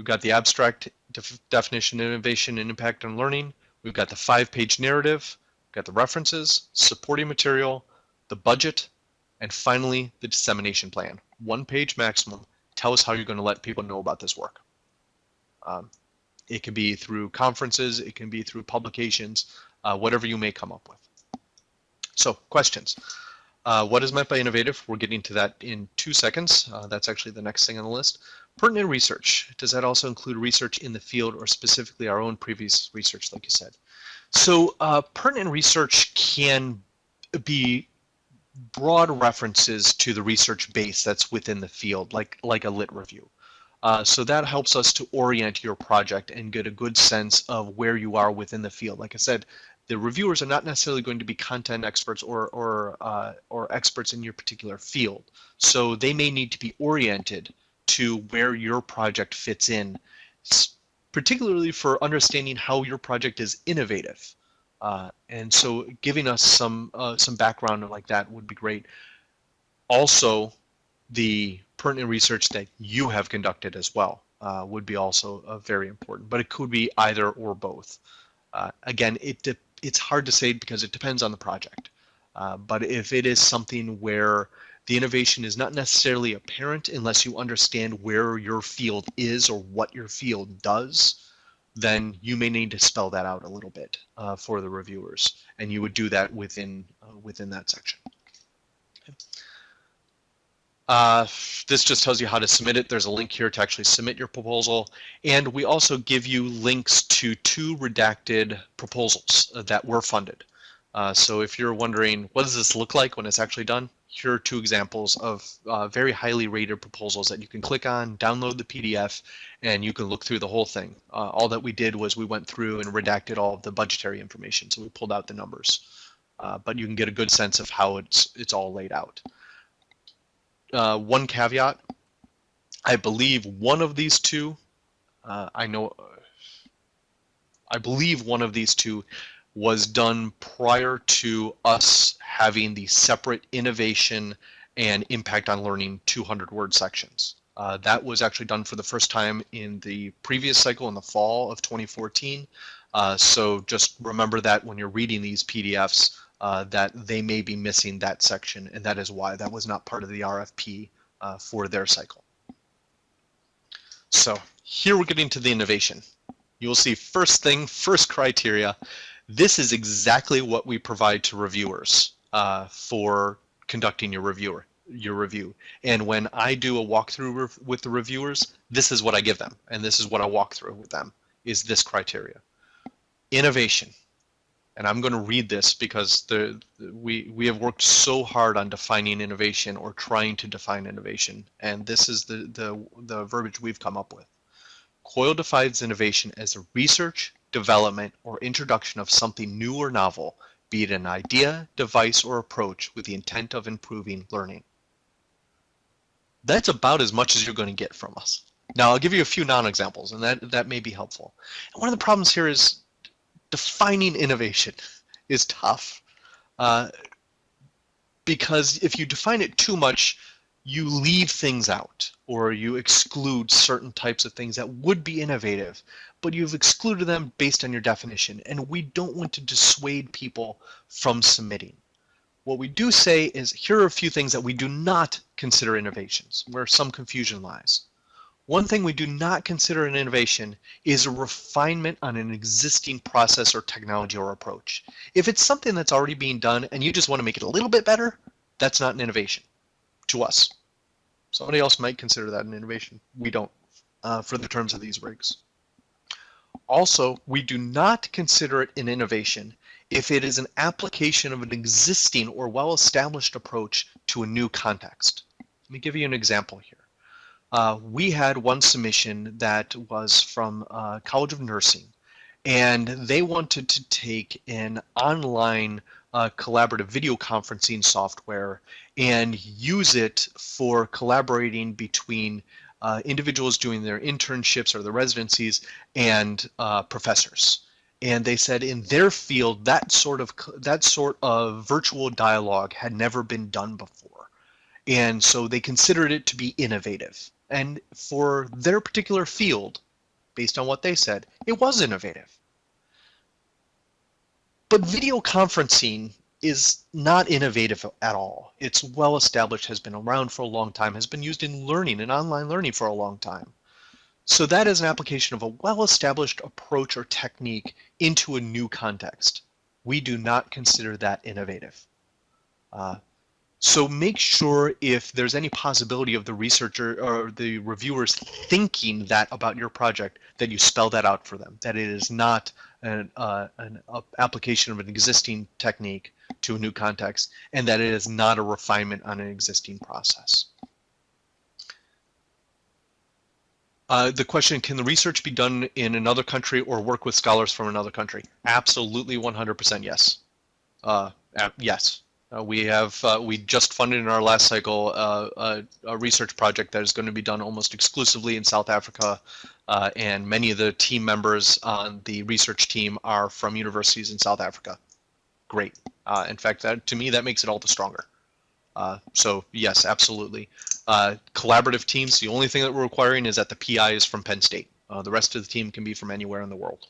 We've got the abstract def definition, innovation, and impact on learning. We've got the five-page narrative. We've got the references, supporting material, the budget, and finally the dissemination plan. One page maximum. Tell us how you're going to let people know about this work. Um, it can be through conferences, it can be through publications, uh, whatever you may come up with. So questions. Uh, what is meant by innovative? We're getting to that in two seconds. Uh, that's actually the next thing on the list. Pertinent research. Does that also include research in the field or specifically our own previous research, like you said? So uh, pertinent research can be broad references to the research base that's within the field, like, like a lit review. Uh, so that helps us to orient your project and get a good sense of where you are within the field. Like I said, the reviewers are not necessarily going to be content experts or or uh, or experts in your particular field. So they may need to be oriented to where your project fits in, particularly for understanding how your project is innovative. Uh, and so giving us some uh, some background like that would be great. Also, the pertinent research that you have conducted as well uh, would be also uh, very important, but it could be either or both. Uh, again, it it's hard to say because it depends on the project. Uh, but if it is something where the innovation is not necessarily apparent unless you understand where your field is or what your field does, then you may need to spell that out a little bit uh, for the reviewers, and you would do that within uh, within that section. Uh, this just tells you how to submit it. There's a link here to actually submit your proposal. And we also give you links to two redacted proposals uh, that were funded. Uh, so if you're wondering, what does this look like when it's actually done? Here are two examples of uh, very highly rated proposals that you can click on, download the PDF, and you can look through the whole thing. Uh, all that we did was we went through and redacted all of the budgetary information. So we pulled out the numbers, but you can get a good sense of how it's, it's all laid out uh, one caveat. I believe one of these two, uh, I know, I believe one of these two was done prior to us having the separate innovation and impact on learning 200 word sections. Uh, that was actually done for the first time in the previous cycle in the fall of 2014. Uh, so just remember that when you're reading these PDFs, uh, that they may be missing that section, and that is why that was not part of the RFP uh, for their cycle. So here we're getting to the innovation. You'll see first thing, first criteria. This is exactly what we provide to reviewers uh, for conducting your reviewer your review. And when I do a walkthrough with the reviewers, this is what I give them, and this is what I walk through with them, is this criteria. Innovation and I'm going to read this because the, we we have worked so hard on defining innovation or trying to define innovation, and this is the the the verbiage we've come up with. COIL defines innovation as a research, development, or introduction of something new or novel, be it an idea, device, or approach with the intent of improving learning. That's about as much as you're going to get from us. Now, I'll give you a few non-examples, and that, that may be helpful. And one of the problems here is defining innovation is tough uh, because if you define it too much, you leave things out or you exclude certain types of things that would be innovative, but you've excluded them based on your definition. And we don't want to dissuade people from submitting. What we do say is here are a few things that we do not consider innovations, where some confusion lies. One thing we do not consider an innovation is a refinement on an existing process or technology or approach. If it's something that's already being done and you just want to make it a little bit better, that's not an innovation to us. Somebody else might consider that an innovation. We don't uh, for the terms of these rigs. Also, we do not consider it an innovation if it is an application of an existing or well-established approach to a new context. Let me give you an example here Uh, we had one submission that was from uh, College of Nursing, and they wanted to take an online uh, collaborative video conferencing software and use it for collaborating between uh, individuals doing their internships or their residencies and uh, professors. And they said in their field that sort of that sort of virtual dialogue had never been done before, and so they considered it to be innovative. And for their particular field, based on what they said, it was innovative. But video conferencing is not innovative at all. It's well established, has been around for a long time, has been used in learning and online learning for a long time. So that is an application of a well-established approach or technique into a new context. We do not consider that innovative. Uh, so make sure if there's any possibility of the researcher or the reviewers thinking that about your project, that you spell that out for them, that it is not an, uh, an application of an existing technique to a new context, and that it is not a refinement on an existing process. Uh, the question, can the research be done in another country or work with scholars from another country? Absolutely 100% yes. Uh, yes. Uh, we have uh, we just funded in our last cycle uh, a, a, research project that is going to be done almost exclusively in South Africa, uh, and many of the team members on the research team are from universities in South Africa. Great. Uh, in fact, that to me that makes it all the stronger. Uh, so yes, absolutely. collaborative teams. The only thing that we're requiring is that the PI is from Penn State. the rest of the team can be from anywhere in the world.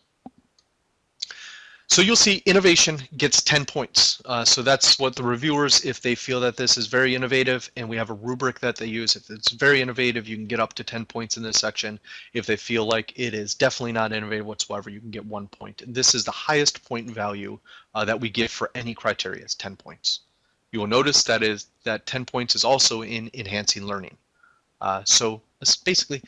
So you'll see innovation gets 10 points. Uh, so that's what the reviewers, if they feel that this is very innovative and we have a rubric that they use, if it's very innovative, you can get up to 10 points in this section. If they feel like it is definitely not innovative whatsoever, you can get one point. And this is the highest point value uh, that we give for any criteria is 10 points. You will notice that is that 10 points is also in enhancing learning. Uh, so basically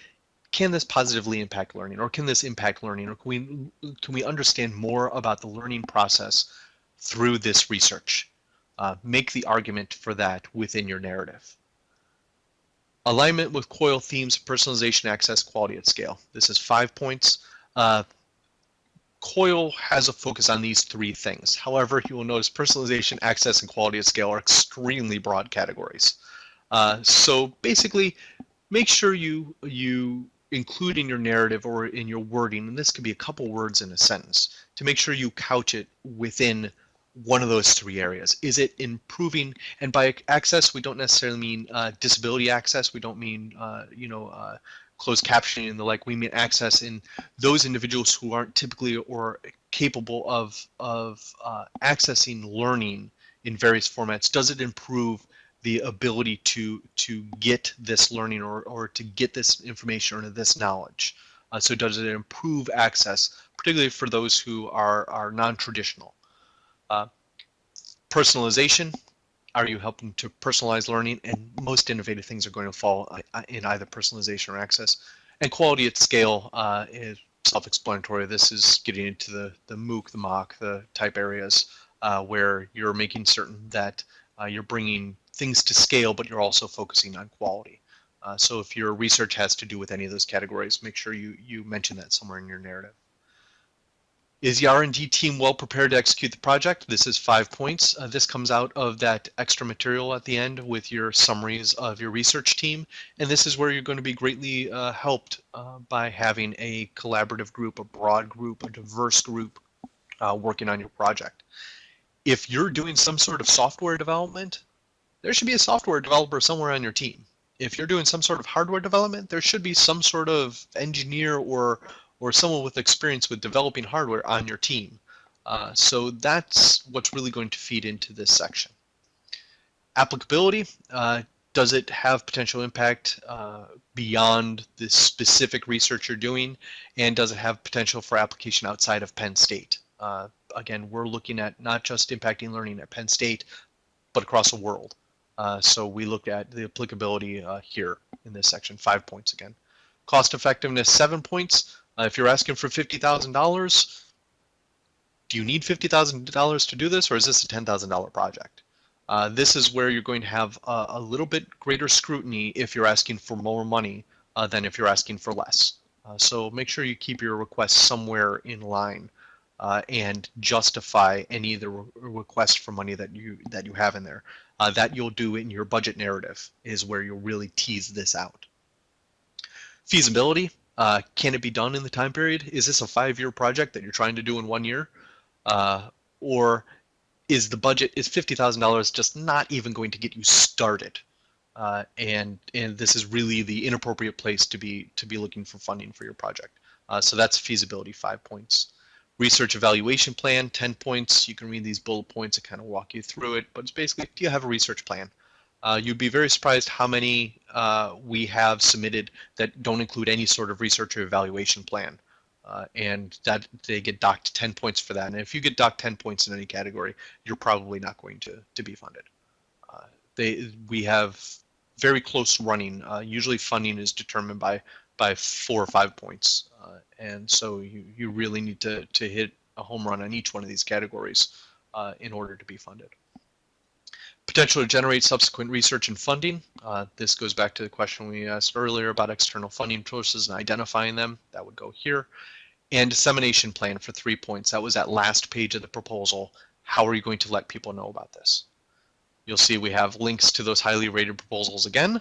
can this positively impact learning or can this impact learning or can we can we understand more about the learning process through this research? Uh, make the argument for that within your narrative. Alignment with COIL themes personalization access quality at scale. This is five points. Uh, COIL has a focus on these three things. However you will notice personalization access and quality at scale are extremely broad categories. Uh, so basically make sure you you include in your narrative or in your wording, and this could be a couple words in a sentence, to make sure you couch it within one of those three areas. Is it improving, and by access, we don't necessarily mean uh, disability access, we don't mean, uh, you know, uh, closed captioning and the like, we mean access in those individuals who aren't typically or capable of, of uh, accessing learning in various formats. Does it improve the ability to to get this learning or, or to get this information or this knowledge. Uh, so does it improve access, particularly for those who are, are non-traditional? Uh, personalization, are you helping to personalize learning? And most innovative things are going to fall uh, in either personalization or access. And quality at scale uh, is self-explanatory. This is getting into the, the MOOC, the MOOC, the type areas uh, where you're making certain that uh, you're bringing things to scale, but you're also focusing on quality. Uh, so if your research has to do with any of those categories, make sure you, you mention that somewhere in your narrative. Is the R&D team well prepared to execute the project? This is five points. Uh, this comes out of that extra material at the end with your summaries of your research team. And this is where you're going to be greatly uh, helped uh, by having a collaborative group, a broad group, a diverse group uh, working on your project. If you're doing some sort of software development, there should be a software developer somewhere on your team. If you're doing some sort of hardware development, there should be some sort of engineer or or someone with experience with developing hardware on your team. Uh, so that's what's really going to feed into this section. Applicability, uh, does it have potential impact uh, beyond the specific research you're doing? And does it have potential for application outside of Penn State? Uh, again, we're looking at not just impacting learning at Penn State, but across the world. Uh, so we looked at the applicability uh, here in this section, five points again. Cost effectiveness, seven points. Uh, if you're asking for $50,000, do you need $50,000 to do this or is this a $10,000 project? Uh, this is where you're going to have a, a, little bit greater scrutiny if you're asking for more money uh, than if you're asking for less. Uh, so make sure you keep your request somewhere in line and justify any of the re requests for money that you that you have in there. Uh, that you'll do in your budget narrative is where you'll really tease this out. Feasibility, uh, can it be done in the time period? Is this a five-year project that you're trying to do in one year? Uh, or is the budget, is $50,000 just not even going to get you started? Uh, and and this is really the inappropriate place to be to be looking for funding for your project. Uh, so that's feasibility, five points. Research evaluation plan, 10 points. You can read these bullet points and kind of walk you through it, but it's basically, do you have a research plan? Uh, you'd be very surprised how many uh, we have submitted that don't include any sort of research or evaluation plan. Uh, and that they get docked 10 points for that. And if you get docked 10 points in any category, you're probably not going to, to be funded. Uh, they, we have very close running. Uh, usually funding is determined by, by four or five points. Uh, and so you, you really need to, to hit a home run on each one of these categories in order to be funded. Potential to generate subsequent research and funding. Uh, this goes back to the question we asked earlier about external funding sources and identifying them. That would go here. And dissemination plan for three points. That was that last page of the proposal. How are you going to let people know about this? You'll see we have links to those highly rated proposals again.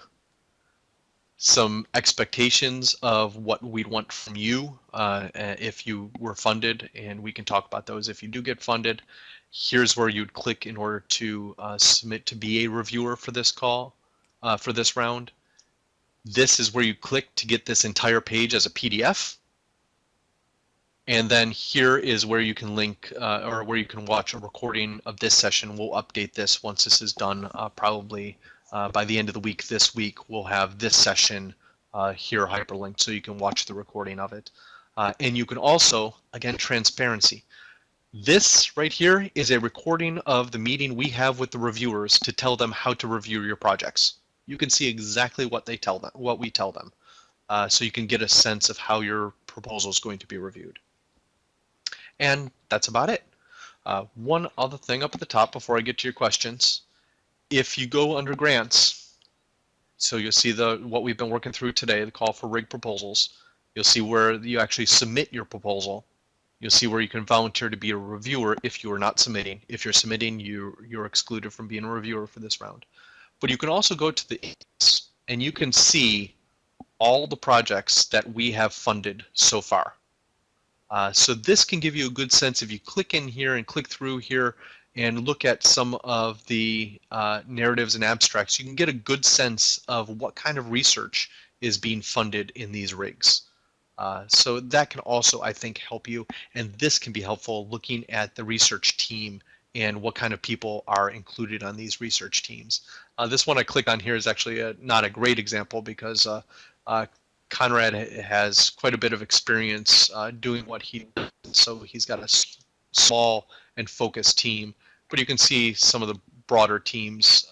Some expectations of what we'd want from you uh, if you were funded, and we can talk about those if you do get funded here's where you'd click in order to uh, submit to be a reviewer for this call, uh, for this round. This is where you click to get this entire page as a PDF. And then here is where you can link uh, or where you can watch a recording of this session. We'll update this once this is done, uh, probably uh, by the end of the week this week, we'll have this session uh, here hyperlinked so you can watch the recording of it. and you can also, again, transparency. This right here is a recording of the meeting we have with the reviewers to tell them how to review your projects. You can see exactly what they tell them, what we tell them. Uh, so you can get a sense of how your proposal is going to be reviewed. And that's about it. Uh, one other thing up at the top before I get to your questions. If you go under grants, so you'll see the what we've been working through today, the call for rig proposals. You'll see where you actually submit your proposal You'll see where you can volunteer to be a reviewer if you are not submitting. If you're submitting, you, you're excluded from being a reviewer for this round. But you can also go to the and you can see all the projects that we have funded so far. Uh, so this can give you a good sense if you click in here and click through here and look at some of the uh, narratives and abstracts, you can get a good sense of what kind of research is being funded in these rigs. Uh, so that can also, I think, help you. And this can be helpful looking at the research team and what kind of people are included on these research teams. Uh, this one I click on here is actually a, not a great example because uh, uh Conrad has quite a bit of experience uh, doing what he does. So he's got a small and focused team, but you can see some of the broader teams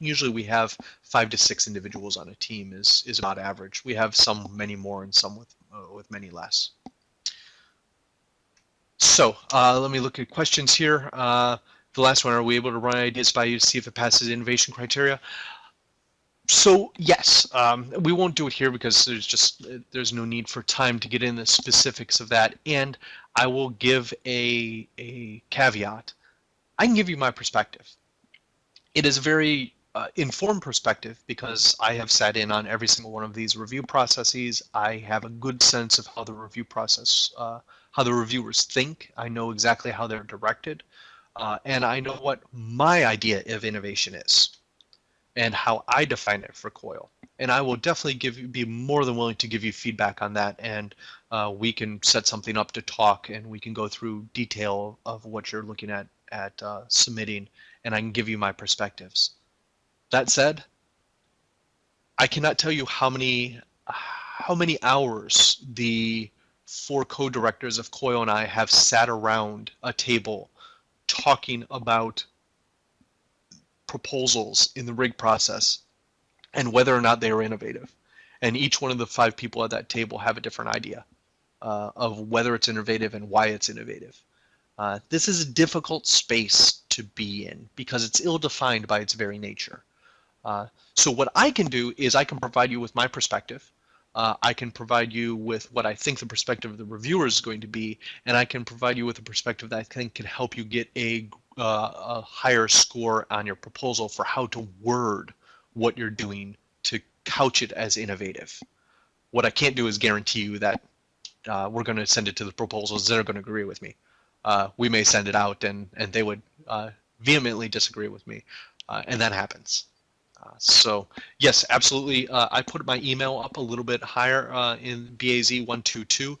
usually we have five to six individuals on a team is is about average. We have some many more and some with uh, with many less. So uh, let me look at questions here. Uh, the last one, are we able to run ideas by you to see if it passes innovation criteria? So yes, um, we won't do it here because there's just there's no need for time to get in the specifics of that. And I will give a a caveat. I can give you my perspective. It is a very uh, informed perspective because I have sat in on every single one of these review processes. I have a good sense of how the review process, uh, how the reviewers think. I know exactly how they're directed, uh, and I know what my idea of innovation is, and how I define it for COIL. And I will definitely give you, be more than willing to give you feedback on that, and uh, we can set something up to talk, and we can go through detail of what you're looking at at uh, submitting, and I can give you my perspectives. That said, I cannot tell you how many how many hours the four co-directors of COIL and I have sat around a table talking about proposals in the rig process and whether or not they are innovative. And each one of the five people at that table have a different idea uh, of whether it's innovative and why it's innovative. Uh, this is a difficult space to be in because it's ill-defined by its very nature. Uh, so what I can do is I can provide you with my perspective. Uh, I can provide you with what I think the perspective of the reviewer is going to be, and I can provide you with a perspective that I think can help you get a, uh, a higher score on your proposal for how to word what you're doing to couch it as innovative. What I can't do is guarantee you that uh, we're going to send it to the proposals. that are going to agree with me. Uh, we may send it out and, and they would uh, vehemently disagree with me. Uh, and that happens. Uh, so yes, absolutely. Uh, I put my email up a little bit higher in BAZ122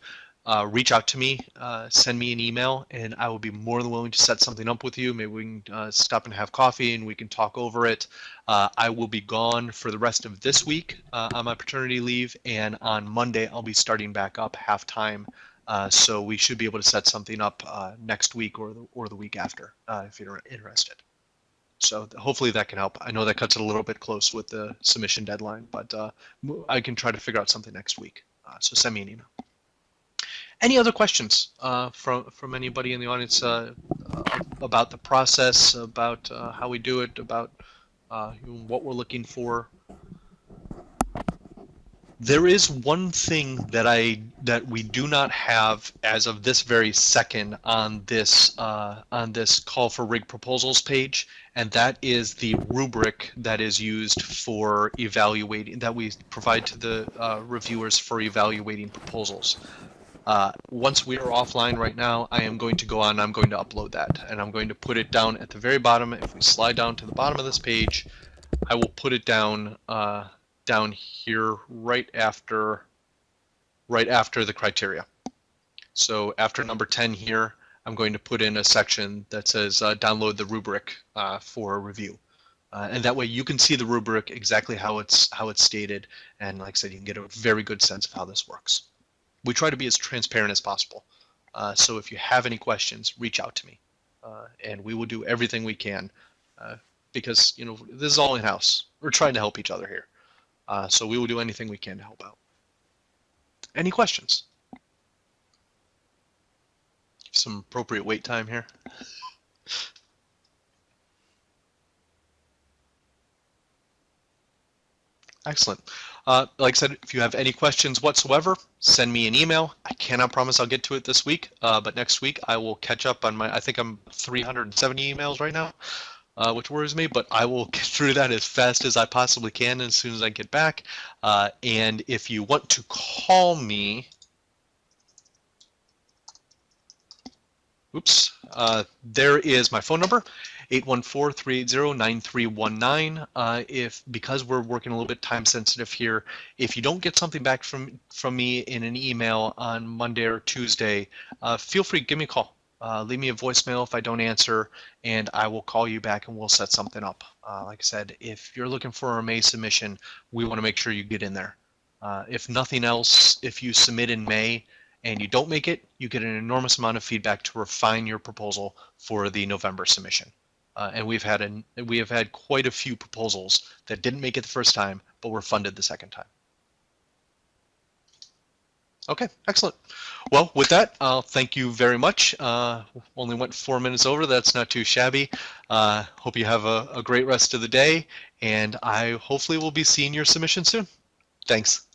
uh, reach out to me, send me an email, and I will be more than willing to set something up with you. Maybe we can stop and have coffee and we can talk over it. I will be gone for the rest of this week on my paternity leave, and on Monday I'll be starting back up half time. Uh, so we should be able to set something up next week or the, or the week after if you're interested. So hopefully that can help. I know that cuts it a little bit close with the submission deadline, but I can try to figure out something next week. so send me an email. Any other questions uh, from from anybody in the audience uh, uh about the process, about uh, how we do it, about uh, what we're looking for? There is one thing that I that we do not have as of this very second on this uh, on this call for rig proposals page, and that is the rubric that is used for evaluating that we provide to the reviewers for evaluating proposals. Uh, once we are offline right now, I am going to go on, I'm going to upload that and I'm going to put it down at the very bottom. If we slide down to the bottom of this page, I will put it down uh, down here right after right after the criteria. So after number 10 here, I'm going to put in a section that says uh, download the rubric uh, for review. Uh, and that way you can see the rubric exactly how it's how it's stated. And like I said, you can get a very good sense of how this works we try to be as transparent as possible. Uh, so if you have any questions, reach out to me, uh, and we will do everything we can uh, because you know this is all in house. We're trying to help each other here, uh, so we will do anything we can to help out. Any questions? Some appropriate wait time here. Excellent. Uh, like I said, if you have any questions whatsoever, send me an email. I cannot promise I'll get to it this week, uh, but next week I will catch up on my, I think I'm 370 emails right now, uh, which worries me, but I will get through that as fast as I possibly can as soon as I get back. Uh, and if you want to call me, oops, uh, there is my phone number. 814-380-9319. Uh, if because we're working a little bit time sensitive here, if you don't get something back from from me in an email on Monday or Tuesday, uh, feel free give me a call. Uh, leave me a voicemail if I don't answer, and I will call you back and we'll set something up. Uh, like I said, if you're looking for a May submission, we want to make sure you get in there. Uh, if nothing else, if you submit in May and you don't make it, you get an enormous amount of feedback to refine your proposal for the November submission. Uh, and we've had an, we have had quite a few proposals that didn't make it the first time, but were funded the second time. Okay, excellent. Well, with that, I'll thank you very much. Uh, only went four minutes over. That's not too shabby. Uh, hope you have a, a great rest of the day, and I hopefully will be seeing your submission soon. Thanks.